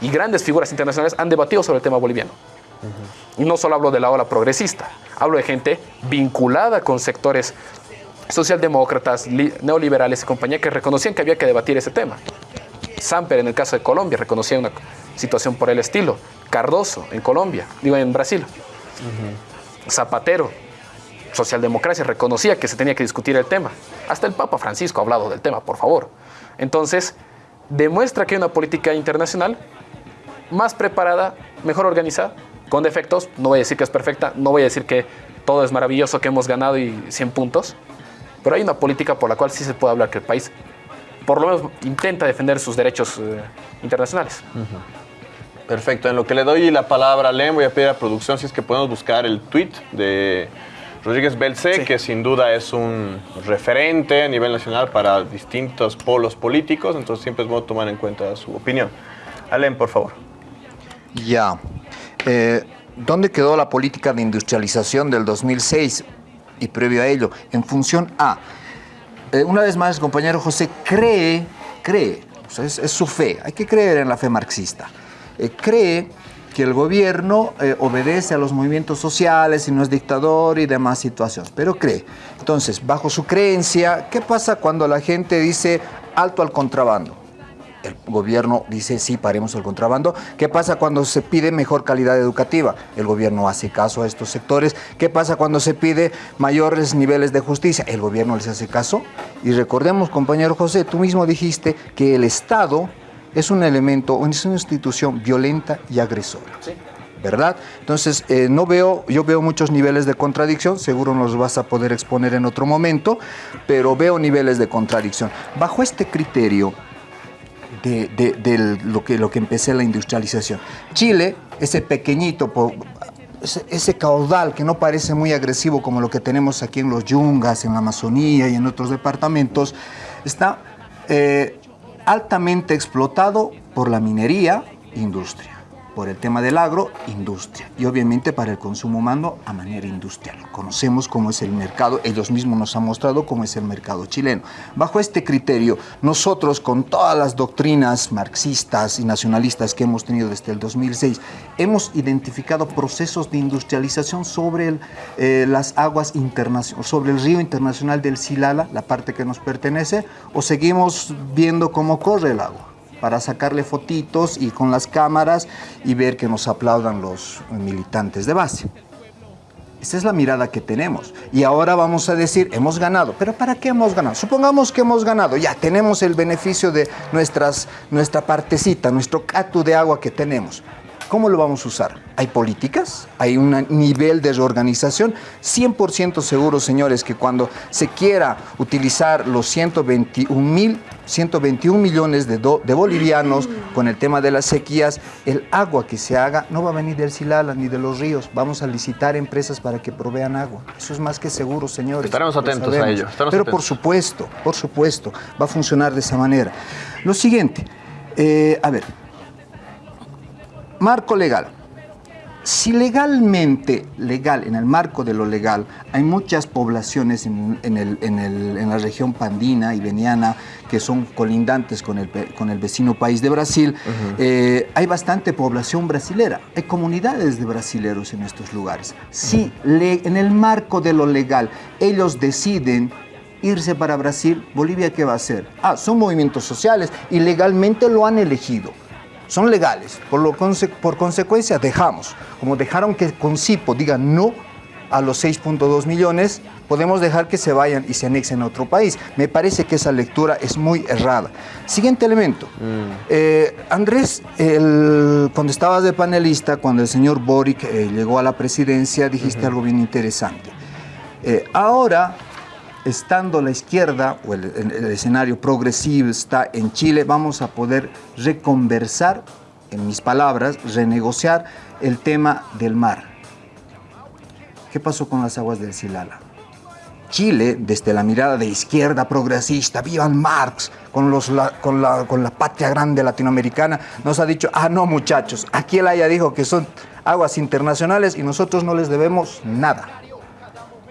y grandes figuras internacionales han debatido sobre el tema boliviano. Y no solo hablo de la ola progresista, hablo de gente vinculada con sectores socialdemócratas, neoliberales y compañía que reconocían que había que debatir ese tema. Samper en el caso de Colombia reconocía una situación por el estilo. Cardoso en Colombia, digo en Brasil. Zapatero, socialdemocracia, reconocía que se tenía que discutir el tema. Hasta el Papa Francisco ha hablado del tema, por favor. Entonces, demuestra que hay una política internacional más preparada, mejor organizada, con defectos. No voy a decir que es perfecta, no voy a decir que todo es maravilloso, que hemos ganado y 100 puntos, pero hay una política por la cual sí se puede hablar que el país por lo menos intenta defender sus derechos eh, internacionales. Perfecto, en lo que le doy la palabra a Len, voy a pedir a producción si es que podemos buscar el tweet de Rodríguez Belce, que sin duda es un referente a nivel nacional para distintos polos políticos, entonces siempre es bueno tomar en cuenta su opinión. Alem, por favor. Ya. Eh, ¿Dónde quedó la política de industrialización del 2006 y previo a ello? En función a, eh, una vez más, el compañero José cree, cree, es, su fe, hay que creer en la fe marxista, eh, cree que el gobierno eh, obedece a los movimientos sociales y no es dictador y demás situaciones, pero cree. Entonces, bajo su creencia, ¿qué pasa cuando la gente dice alto al contrabando? El gobierno dice, sí, paremos el contrabando. ¿Qué pasa cuando se pide mejor calidad educativa? El gobierno hace caso a estos sectores. ¿Qué pasa cuando se pide mayores niveles de justicia? El gobierno les hace caso. Y recordemos, compañero José, tú mismo dijiste que el Estado es un elemento, es una institución violenta y agresora. ¿verdad? Entonces, eh, no veo, yo veo muchos niveles de contradicción, seguro nos vas a poder exponer en otro momento, pero veo niveles de contradicción. Bajo este criterio de, lo, que, lo que empecé la industrialización, Chile, ese pequeñito, ese, caudal que no parece muy agresivo como lo que tenemos aquí en los Yungas, en la Amazonía y en otros departamentos, está... Eh, altamente explotado por la minería, industria por el tema del agro, industria. Y obviamente para el consumo humano a manera industrial. Conocemos cómo es el mercado, ellos mismos nos han mostrado cómo es el mercado chileno. Bajo este criterio, nosotros con todas las doctrinas marxistas y nacionalistas que hemos tenido desde el 2006, hemos identificado procesos de industrialización sobre eh, las aguas internacionales, sobre el río internacional del Silala, la parte que nos pertenece, o seguimos viendo cómo corre el agua para sacarle fotitos y con las cámaras y ver que nos aplaudan los militantes de base. Esa es la mirada que tenemos. Y ahora vamos a decir, hemos ganado. ¿Pero para qué hemos ganado? Supongamos que hemos ganado. Ya tenemos el beneficio de nuestras, nuestra partecita, nuestro catu de agua que tenemos. ¿Cómo lo vamos a usar? ¿Hay políticas? ¿Hay un nivel de reorganización? 100% seguro, señores, que cuando se quiera utilizar los 121 mil 121 millones de, de, bolivianos con el tema de las sequías, el agua que se haga no va a venir del Silala ni de los ríos. Vamos a licitar empresas para que provean agua. Eso es más que seguro, señores. Estaremos atentos a ello. Pero por supuesto, por supuesto, va a funcionar de esa manera. Lo siguiente, eh, a ver, Marco legal. Si legalmente, legal, en el marco de lo legal, hay muchas poblaciones en, la región pandina y veniana que son colindantes con el, con el vecino país de Brasil, eh, hay bastante población brasilera, hay comunidades de brasileros en estos lugares. Si en el marco de lo legal ellos deciden irse para Brasil, Bolivia, ¿qué va a hacer? Ah, son movimientos sociales y legalmente lo han elegido son legales. Por, lo por consecuencia dejamos, como dejaron que Concipo diga no a los 6.2 millones, podemos dejar que se vayan y se anexen a otro país. Me parece que esa lectura es muy errada. Siguiente elemento. Mm. Eh, Andrés, cuando estabas de panelista, cuando el señor Boric eh, llegó a la presidencia, dijiste algo bien interesante. Eh, ahora, estando la izquierda o el, escenario progresivo está en Chile, vamos a poder reconversar, en mis palabras, renegociar el tema del mar ¿Qué pasó con las aguas del Silala? Chile, desde la mirada de izquierda progresista, vivan Marx, con, los, con, la, con la patria grande latinoamericana, nos ha dicho, ah, no muchachos, aquí el Haya dijo que son aguas internacionales y nosotros no les debemos nada.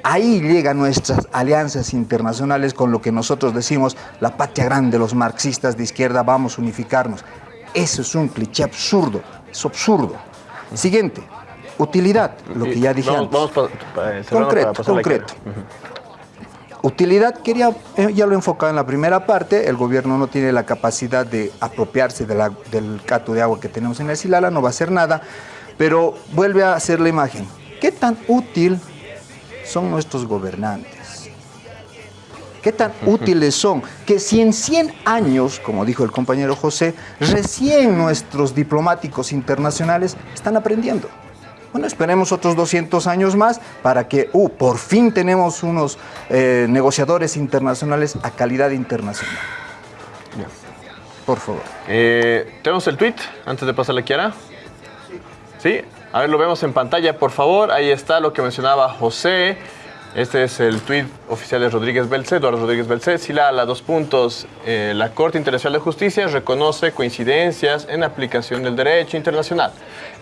Ahí llegan nuestras alianzas internacionales con lo que nosotros decimos, la patria grande, los marxistas de izquierda, vamos a unificarnos. Eso es un cliché absurdo, es absurdo. Siguiente, Utilidad, lo que ya dije vamos, concreto, concreto. Utilidad, quería, eh, ya lo enfocaba en la primera parte, el gobierno no tiene la capacidad de apropiarse del cato de agua que tenemos en el Silala, no va a hacer nada, pero vuelve a hacer la imagen. ¿Qué tan útil son nuestros gobernantes? ¿Qué tan útiles son? Que si en 100 años, como dijo el compañero José, recién nuestros diplomáticos internacionales están aprendiendo. Bueno, esperemos otros 200 años más para que, uh, por fin tenemos unos eh, negociadores internacionales a calidad internacional. Por favor. Eh, ¿Tenemos el tweet antes de pasarle a Kiara? Sí. A ver, lo vemos en pantalla, por favor. Ahí está lo que mencionaba José. Este es el tuit oficial de Rodríguez Belcé, Eduardo Rodríguez Belcé. Si la, dos puntos, eh, la Corte Internacional de Justicia reconoce coincidencias en aplicación del derecho internacional,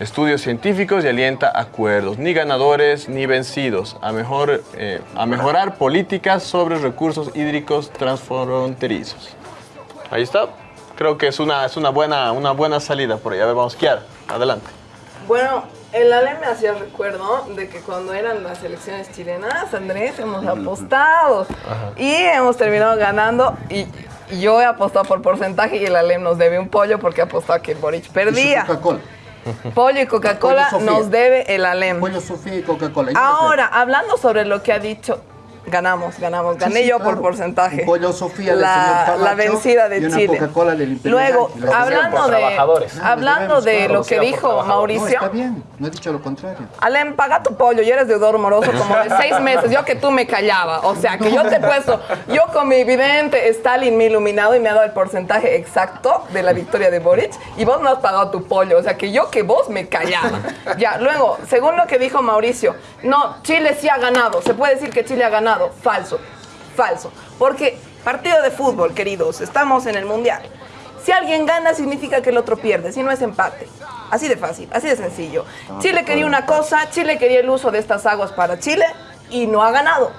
estudios científicos y alienta acuerdos, ni ganadores ni vencidos, a, mejor, eh, a mejorar políticas sobre recursos hídricos transfronterizos. Ahí está. Creo que es una, es una, buena, una buena salida por ahí. A ver, vamos, Kiara, adelante. Bueno, el Ale me hacía recuerdo de que cuando eran las elecciones chilenas, Andrés, hemos apostado y hemos terminado ganando y yo he apostado por porcentaje y el Ale nos debe un pollo porque ha apostado que el Boric perdía. Pollo y Coca-Cola nos debe el Alem. Pollo Sofía y Coca-Cola. Ahora, hablando sobre lo que ha dicho Ganamos, ganamos. Gané yo por porcentaje. pollo Sofía la, la vencida de Chile. Luego, hablando de, hablando de lo que dijo Mauricio. está bien, no he dicho lo contrario. Alem, paga tu pollo, yo eres deudor moroso como de seis meses. Yo que tú me callaba. O sea, que yo te he puesto, yo con mi vidente Stalin me he iluminado y me ha dado el porcentaje exacto de la victoria de Boric y vos no has pagado tu pollo. O sea, que yo que vos me callaba. Ya, luego, según lo que dijo Mauricio, no, Chile sí ha ganado. Se puede decir que Chile ha ganado Falso, falso. Porque partido de fútbol, queridos, estamos en el Mundial. Si alguien gana significa que el otro pierde, si no es empate. Así de fácil, así de sencillo. Chile quería una cosa, Chile quería el uso de estas aguas para Chile y no ha ganado.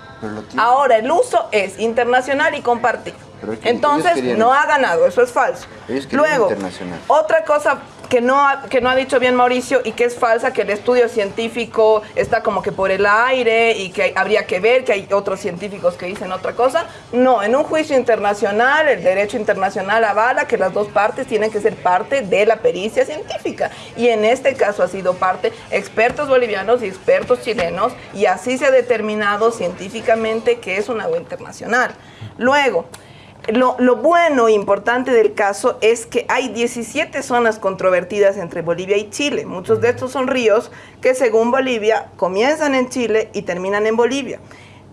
Ahora el uso es internacional y compartido. Entonces no ha ganado, eso es falso. Luego, otra cosa que no, ha, que no ha dicho bien Mauricio y que es falsa, que el estudio científico está como que por el aire y que habría que ver que hay otros científicos que dicen otra cosa. No, en un juicio internacional, el derecho internacional avala que las dos partes tienen que ser parte de la pericia científica. Y en este caso ha sido parte expertos bolivianos y expertos chilenos y así se ha determinado científicamente que es un agua internacional. Luego, lo, bueno e importante del caso es que hay 17 zonas controvertidas entre Bolivia y Chile. Muchos de estos son ríos que según Bolivia comienzan en Chile y terminan en Bolivia.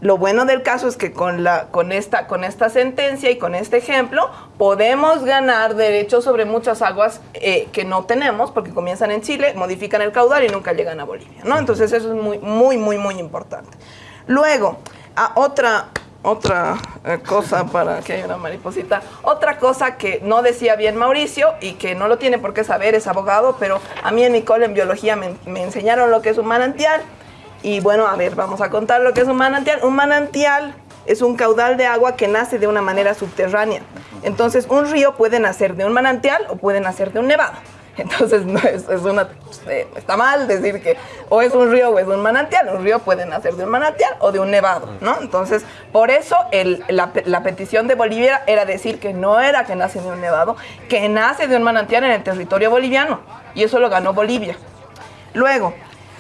Lo bueno del caso es que con, la, con, esta, con esta sentencia y con este ejemplo podemos ganar derechos sobre muchas aguas eh, que no tenemos porque comienzan en Chile, modifican el caudal y nunca llegan a Bolivia. ¿no? Entonces eso es muy, muy, muy, muy importante. Luego, a otra, otra eh, cosa para que haya una mariposita. Otra cosa que no decía bien Mauricio y que no lo tiene por qué saber, es abogado, pero a mí en mi cole en biología me, me enseñaron lo que es un manantial. Y bueno, a ver, vamos a contar lo que es un manantial. Un manantial es un caudal de agua que nace de una manera subterránea. Entonces, un río puede nacer de un manantial o puede nacer de un nevado. Entonces, no es, una, eh, está mal decir que o es un río o es un manantial. Un río puede nacer de un manantial o de un nevado, ¿no? Entonces, por eso la, la, petición de Bolivia era decir que no era que nace de un nevado, que nace de un manantial en el territorio boliviano. Y eso lo ganó Bolivia. Luego,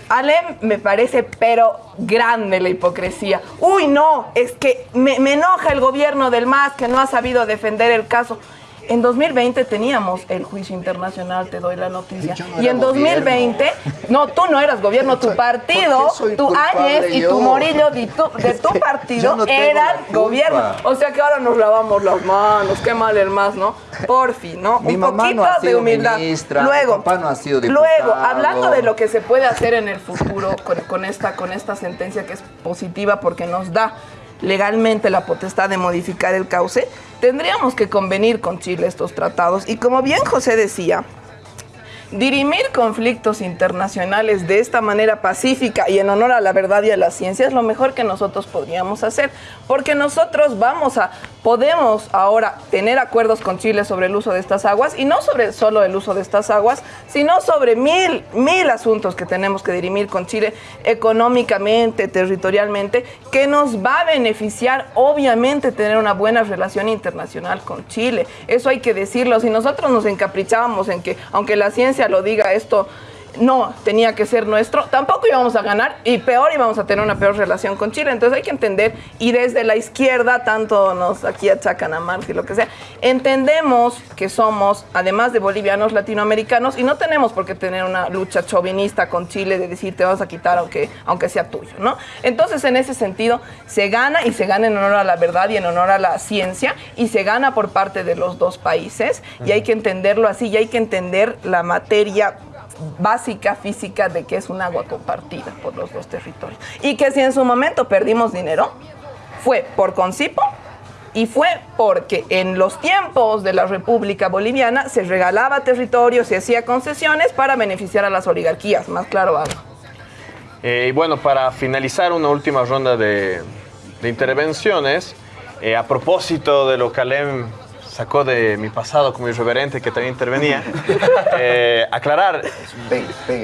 Alem me parece, pero grande la hipocresía. Uy, no, es que me, me enoja el gobierno del MAS que no ha sabido defender el caso. En 2020 teníamos el juicio internacional, te doy la noticia. y en 2020, no, tú no eras gobierno, tu partido, tu Áñez y tu Morillo de tu, de tu partido eran gobierno. O sea que ahora nos lavamos las manos, qué mal el más, ¿no? Por fin, ¿no? Mi Un poquito de humildad. luego, no ha sido luego, hablando de lo que se puede hacer en el futuro con, esta, con esta sentencia que es positiva porque nos da legalmente la potestad de modificar el cauce, tendríamos que convenir con Chile estos tratados. Y como bien José decía, Dirimir conflictos internacionales de esta manera pacífica y en honor a la verdad y a la ciencia es lo mejor que nosotros podríamos hacer, porque nosotros vamos a, podemos ahora tener acuerdos con Chile sobre el uso de estas aguas y no sobre solo el uso de estas aguas, sino sobre mil, mil asuntos que tenemos que dirimir con Chile económicamente, territorialmente, que nos va a beneficiar obviamente tener una buena relación internacional con Chile. Eso hay que decirlo. Si nosotros nos encaprichábamos en que, aunque la ciencia lo diga esto no tenía que ser nuestro, tampoco íbamos a ganar y peor íbamos a tener una peor relación con Chile. Entonces hay que entender, y desde la izquierda, tanto nos aquí achacan a Marx y lo que sea, entendemos que somos, además de bolivianos, latinoamericanos, y no tenemos por qué tener una lucha chauvinista con Chile de decir te vas a quitar aunque, aunque sea tuyo, ¿no? Entonces en ese sentido se gana y se gana en honor a la verdad y en honor a la ciencia y se gana por parte de los dos países y hay que entenderlo así y hay que entender la materia básica física de que es un agua compartida por los dos territorios. Y que si en su momento perdimos dinero, fue por Concipo y fue porque en los tiempos de la República Boliviana se regalaba territorio, se hacía concesiones para beneficiar a las oligarquías, más claro algo. Eh, y bueno, para finalizar una última ronda de, intervenciones, eh, a propósito de lo que Alem sacó de mi pasado como irreverente que también intervenía, eh, aclarar.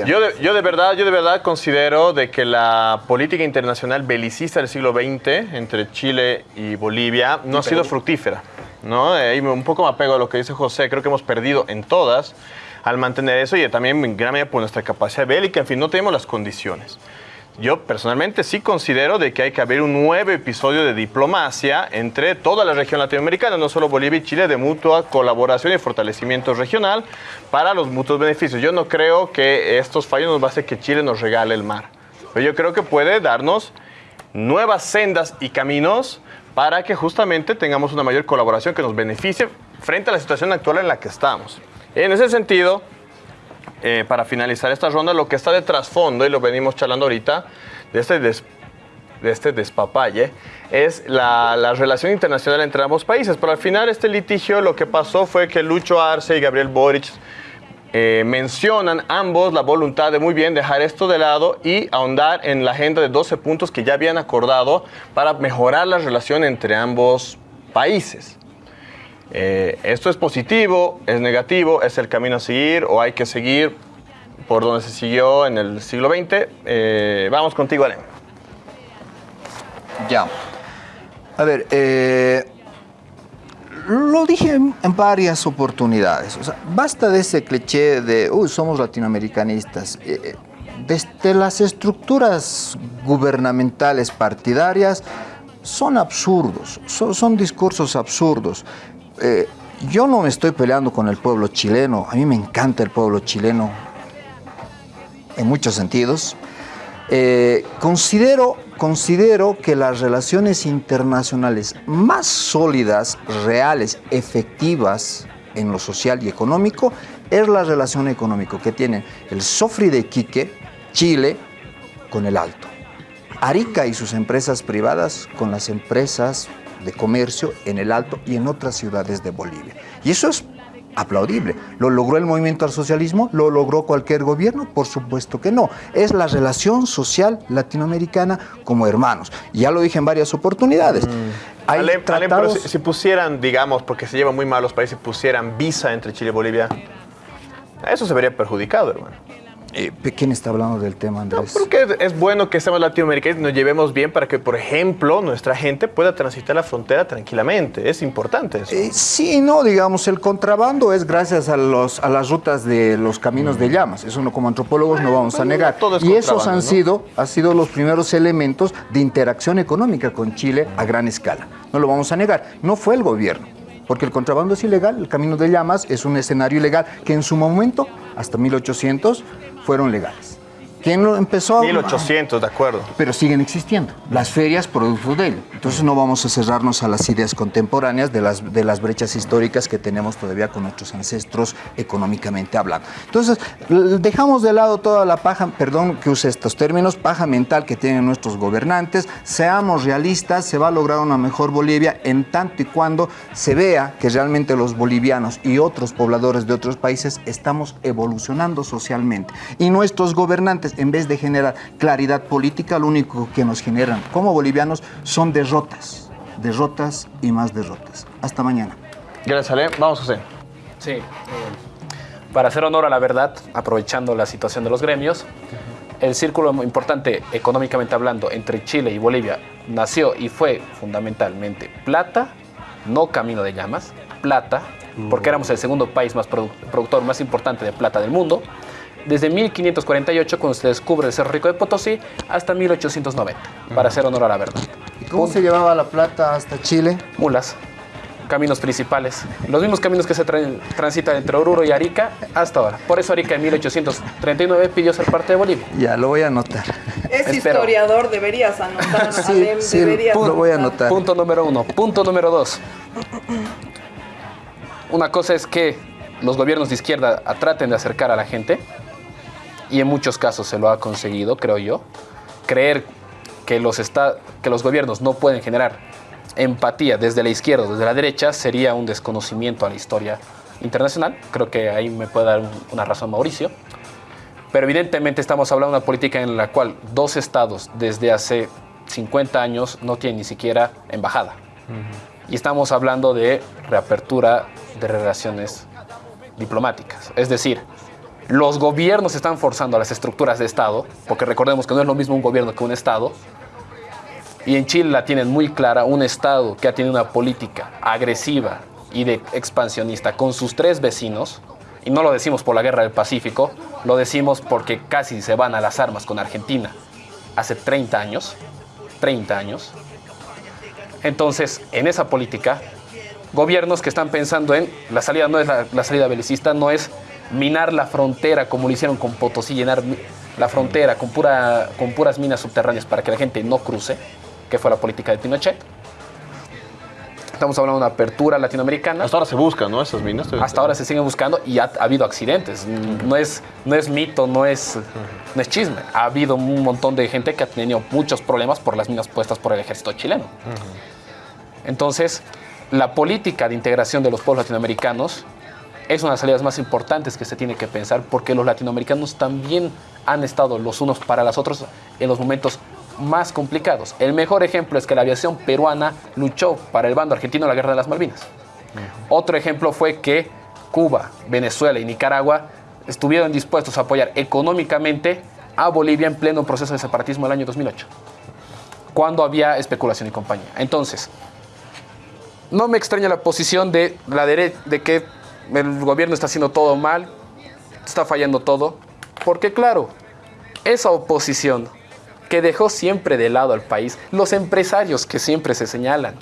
Yo de, yo, de, verdad, yo de verdad considero de que la política internacional belicista del siglo XX entre Chile y Bolivia no ha sido fructífera. ¿no? Eh, un poco me apego a lo que dice José, creo que hemos perdido en todas al mantener eso y también en gran medida por nuestra capacidad bélica, en fin, no tenemos las condiciones. Yo personalmente sí considero de que hay que haber un nuevo episodio de diplomacia entre toda la región latinoamericana, no solo Bolivia y Chile, de mutua colaboración y fortalecimiento regional para los mutuos beneficios. Yo no creo que estos fallos nos va a hacer que Chile nos regale el mar, pero yo creo que puede darnos nuevas sendas y caminos para que justamente tengamos una mayor colaboración que nos beneficie frente a la situación actual en la que estamos. En ese sentido, eh, para finalizar esta ronda, lo que está de trasfondo, y lo venimos charlando ahorita, de este, de este despapalle, es la, la, relación internacional entre ambos países. Pero al final este litigio lo que pasó fue que Lucho Arce y Gabriel Boric eh, mencionan ambos la voluntad de muy bien dejar esto de lado y ahondar en la agenda de 12 puntos que ya habían acordado para mejorar la relación entre ambos países. Eh, ¿Esto es positivo? ¿Es negativo? ¿Es el camino a seguir? ¿O hay que seguir por donde se siguió en el siglo XX? Eh, vamos contigo, Ale. Ya. A ver, eh, lo dije en, varias oportunidades. O sea, basta de ese cliché de, uy, somos latinoamericanistas. desde las estructuras gubernamentales partidarias son absurdos, son discursos absurdos. Eh, yo no me estoy peleando con el pueblo chileno, a mí me encanta el pueblo chileno en muchos sentidos. Eh, considero, considero que las relaciones internacionales más sólidas, reales, efectivas en lo social y económico es la relación económica que tiene el Sofri de Quique, Chile, con el Alto. Arica y sus empresas privadas con las empresas de comercio en el Alto y en otras ciudades de Bolivia. Y eso es aplaudible. ¿Lo logró el movimiento al socialismo? ¿Lo logró cualquier gobierno? Por supuesto que no. Es la relación social latinoamericana como hermanos. Ya lo dije en varias oportunidades. Mm. si, pusieran, digamos, porque se llevan muy mal los países, pusieran visa entre Chile y Bolivia. Eso se vería perjudicado, hermano. Eh, ¿Quién está hablando del tema, Andrés? No, porque es bueno que seamos latinoamericanos y nos llevemos bien para que, por ejemplo, nuestra gente pueda transitar la frontera tranquilamente. Es importante eso. Eh, sí, no, digamos, el contrabando es gracias a, los, a las rutas de los caminos de llamas. Eso no, como antropólogos no vamos a negar. y esos han sido, han sido los primeros elementos de interacción económica con Chile a gran escala. No lo vamos a negar. No fue el gobierno porque el contrabando es ilegal, el camino de llamas es un escenario ilegal que en su momento, hasta 1800, fueron legales. ¿Quién lo empezó? 1800, de acuerdo. Pero siguen existiendo. Las ferias producto de ello. Entonces no vamos a cerrarnos a las ideas contemporáneas de las, de las brechas históricas que tenemos todavía con nuestros ancestros económicamente hablando. Entonces dejamos de lado toda la paja, perdón que use estos términos, paja mental que tienen nuestros gobernantes. Seamos realistas, se va a lograr una mejor Bolivia en tanto y cuando se vea que realmente los bolivianos y otros pobladores de otros países estamos evolucionando socialmente. Y nuestros gobernantes en vez de generar claridad política, lo único que nos generan como bolivianos son derrotas, derrotas y más derrotas. Hasta mañana. Gracias, Ale. Vamos, José. Sí. Eh, para hacer honor a la verdad, aprovechando la situación de los gremios, el círculo importante económicamente hablando entre Chile y Bolivia nació y fue fundamentalmente plata, no camino de llamas, plata, porque éramos el segundo país más productor más importante de plata del mundo, desde 1548, cuando se descubre el Cerro Rico de Potosí, hasta 1890, para hacer honor a la verdad. ¿Y cómo se llevaba la plata hasta Chile? Mulas, caminos principales. Los mismos caminos que se transitan entre Oruro y Arica hasta ahora. Por eso Arica en 1839 pidió ser parte de Bolivia. Ya, lo voy a anotar. Es historiador, deberías anotar. sí, sí, lo voy a anotar. Punto número uno. Punto número dos. Una cosa es que los gobiernos de izquierda traten de acercar a la gente y en muchos casos se lo ha conseguido, creo yo, creer que los, está, que los gobiernos no pueden generar empatía desde la izquierda o desde la derecha sería un desconocimiento a la historia internacional. Creo que ahí me puede dar una razón Mauricio. Pero evidentemente estamos hablando de una política en la cual dos estados desde hace 50 años no tienen ni siquiera embajada. Y estamos hablando de reapertura de relaciones diplomáticas. Es decir, los gobiernos están forzando a las estructuras de Estado, porque recordemos que no es lo mismo un gobierno que un Estado, y en Chile la tienen muy clara, un Estado que ha tenido una política agresiva y de expansionista con sus tres vecinos, y no lo decimos por la guerra del Pacífico, lo decimos porque casi se van a las armas con Argentina hace 30 años, 30 años. Entonces, en esa política, gobiernos que están pensando en la salida no es la, la salida belicista, no es minar la frontera como lo hicieron con Potosí, llenar la frontera con, pura, con puras minas subterráneas para que la gente no cruce, que fue la política de Pinochet. Estamos hablando de una apertura latinoamericana. Hasta ahora se buscan, ¿no? Esas minas. Hasta ahora se siguen buscando y ha, habido accidentes. No es, no es mito, no es, no es chisme. Ha habido un montón de gente que ha tenido muchos problemas por las minas puestas por el ejército chileno. Entonces, la política de integración de los pueblos latinoamericanos es una de las salidas más importantes que se tiene que pensar porque los latinoamericanos también han estado los unos para los otros en los momentos más complicados. El mejor ejemplo es que la aviación peruana luchó para el bando argentino en la Guerra de las Malvinas. Otro ejemplo fue que Cuba, Venezuela y Nicaragua estuvieron dispuestos a apoyar económicamente a Bolivia en pleno proceso de separatismo el año 2008, cuando había especulación y compañía. Entonces, no me extraña la posición de la derecha de que el gobierno está haciendo todo mal, está fallando todo, porque claro, esa oposición que dejó siempre de lado al país, los empresarios que siempre se señalan,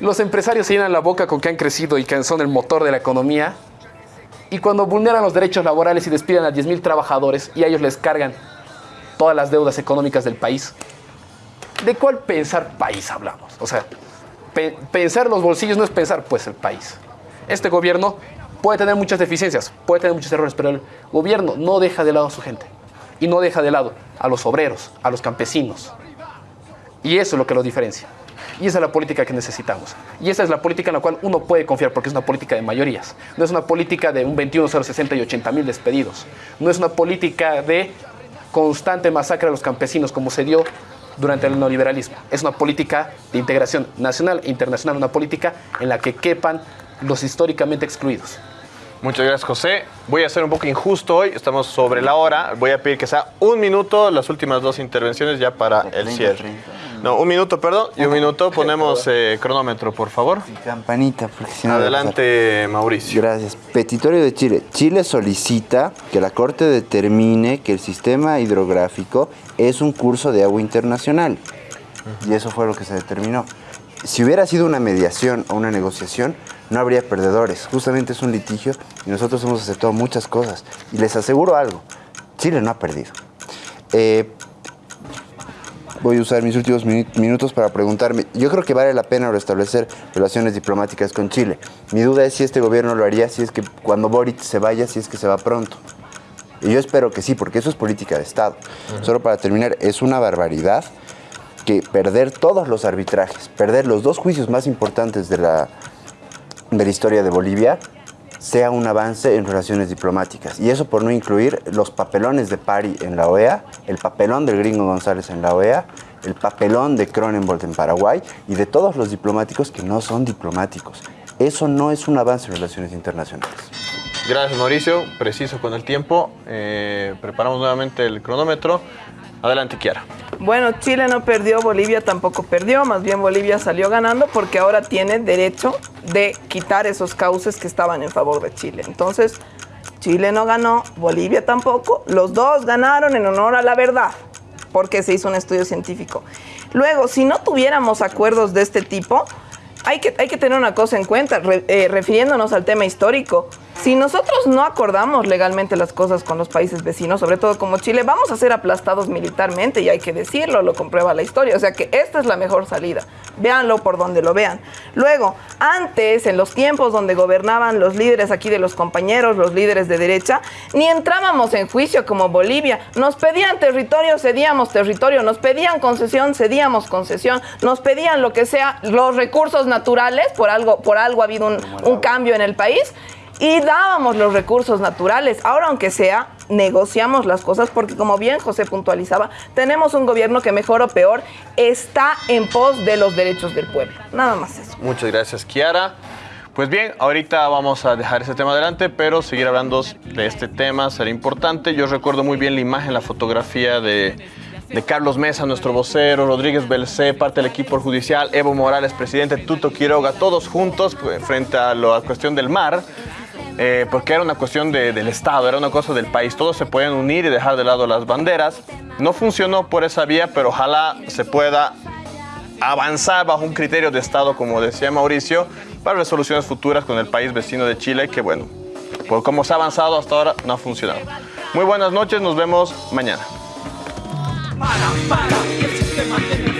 los empresarios se llenan la boca con que han crecido y que son el motor de la economía, y cuando vulneran los derechos laborales y despiden a 10.000 trabajadores y a ellos les cargan todas las deudas económicas del país, ¿de cuál pensar país hablamos? O sea, pensar los bolsillos no es pensar pues el país. Este gobierno Puede tener muchas deficiencias, puede tener muchos errores, pero el gobierno no deja de lado a su gente y no deja de lado a los obreros, a los campesinos. Y eso es lo que los diferencia. Y esa es la política que necesitamos. Y esa es la política en la cual uno puede confiar porque es una política de mayorías. No es una política de un 21, 0, 60 y 80 mil despedidos. No es una política de constante masacre a los campesinos como se dio durante el neoliberalismo. Es una política de integración nacional e internacional, una política en la que quepan los históricamente excluidos. Muchas gracias, José. Voy a ser un poco injusto hoy, estamos sobre la hora. Voy a pedir que sea un minuto las últimas dos intervenciones ya para el cierre. No, un minuto, perdón, y un minuto ponemos eh, cronómetro, por favor. campanita, porque si Adelante, Mauricio. Gracias. Petitorio de Chile. Chile solicita que la Corte determine que el sistema hidrográfico es un curso de agua internacional. Y eso fue lo que se determinó. Si hubiera sido una mediación o una negociación, no habría perdedores. Justamente es un litigio y nosotros hemos aceptado muchas cosas. Y les aseguro algo, Chile no ha perdido. Eh, voy a usar mis últimos minutos para preguntarme, yo creo que vale la pena restablecer relaciones diplomáticas con Chile. Mi duda es si este gobierno lo haría, si es que cuando Boric se vaya, si es que se va pronto. Y yo espero que sí, porque eso es política de Estado. Solo para terminar, es una barbaridad que perder todos los arbitrajes, perder los dos juicios más importantes de la, de la historia de Bolivia, sea un avance en relaciones diplomáticas. Y eso por no incluir los papelones de Pari en la OEA, el papelón del gringo González en la OEA, el papelón de Cronenbold en Paraguay y de todos los diplomáticos que no son diplomáticos. Eso no es un avance en relaciones internacionales. Gracias Mauricio, preciso con el tiempo. Eh, preparamos nuevamente el cronómetro. Adelante, Kiara. Bueno, Chile no perdió, Bolivia tampoco perdió, más bien Bolivia salió ganando porque ahora tiene derecho de quitar esos cauces que estaban en favor de Chile. Entonces, Chile no ganó, Bolivia tampoco, los dos ganaron en honor a la verdad, porque se hizo un estudio científico. Luego, si no tuviéramos acuerdos de este tipo, hay que, tener una cosa en cuenta, eh, refiriéndonos al tema histórico. Si nosotros no acordamos legalmente las cosas con los países vecinos, sobre todo como Chile, vamos a ser aplastados militarmente y hay que decirlo, lo comprueba la historia. O sea que esta es la mejor salida. Véanlo por donde lo vean. Luego, antes, en los tiempos donde gobernaban los líderes aquí de los compañeros, los líderes de derecha, ni entrábamos en juicio como Bolivia. Nos pedían territorio, cedíamos territorio. Nos pedían concesión, cedíamos concesión. Nos pedían lo que sea, los recursos naturales, por algo, por algo ha habido un, un cambio en el país y dábamos los recursos naturales. Ahora, aunque sea, negociamos las cosas porque, como bien José puntualizaba, tenemos un gobierno que mejor o peor está en pos de los derechos del pueblo. Nada más eso. Muchas gracias, Kiara. Pues bien, ahorita vamos a dejar ese tema adelante, pero seguir hablando de este tema será importante. Yo recuerdo muy bien la imagen, la fotografía de, de Carlos Mesa, nuestro vocero, Rodríguez Belcé, parte del equipo judicial, Evo Morales, presidente, Tuto Quiroga, todos juntos pues, frente a la cuestión del mar. Eh, porque era una cuestión del Estado, era una cosa del país. Todos se pueden unir y dejar de lado las banderas. No funcionó por esa vía, pero ojalá se pueda avanzar bajo un criterio de Estado, como decía Mauricio, para resoluciones futuras con el país vecino de Chile, que bueno, por cómo se ha avanzado hasta ahora, no ha funcionado. Muy buenas noches, nos vemos mañana para, para, el sistema tiene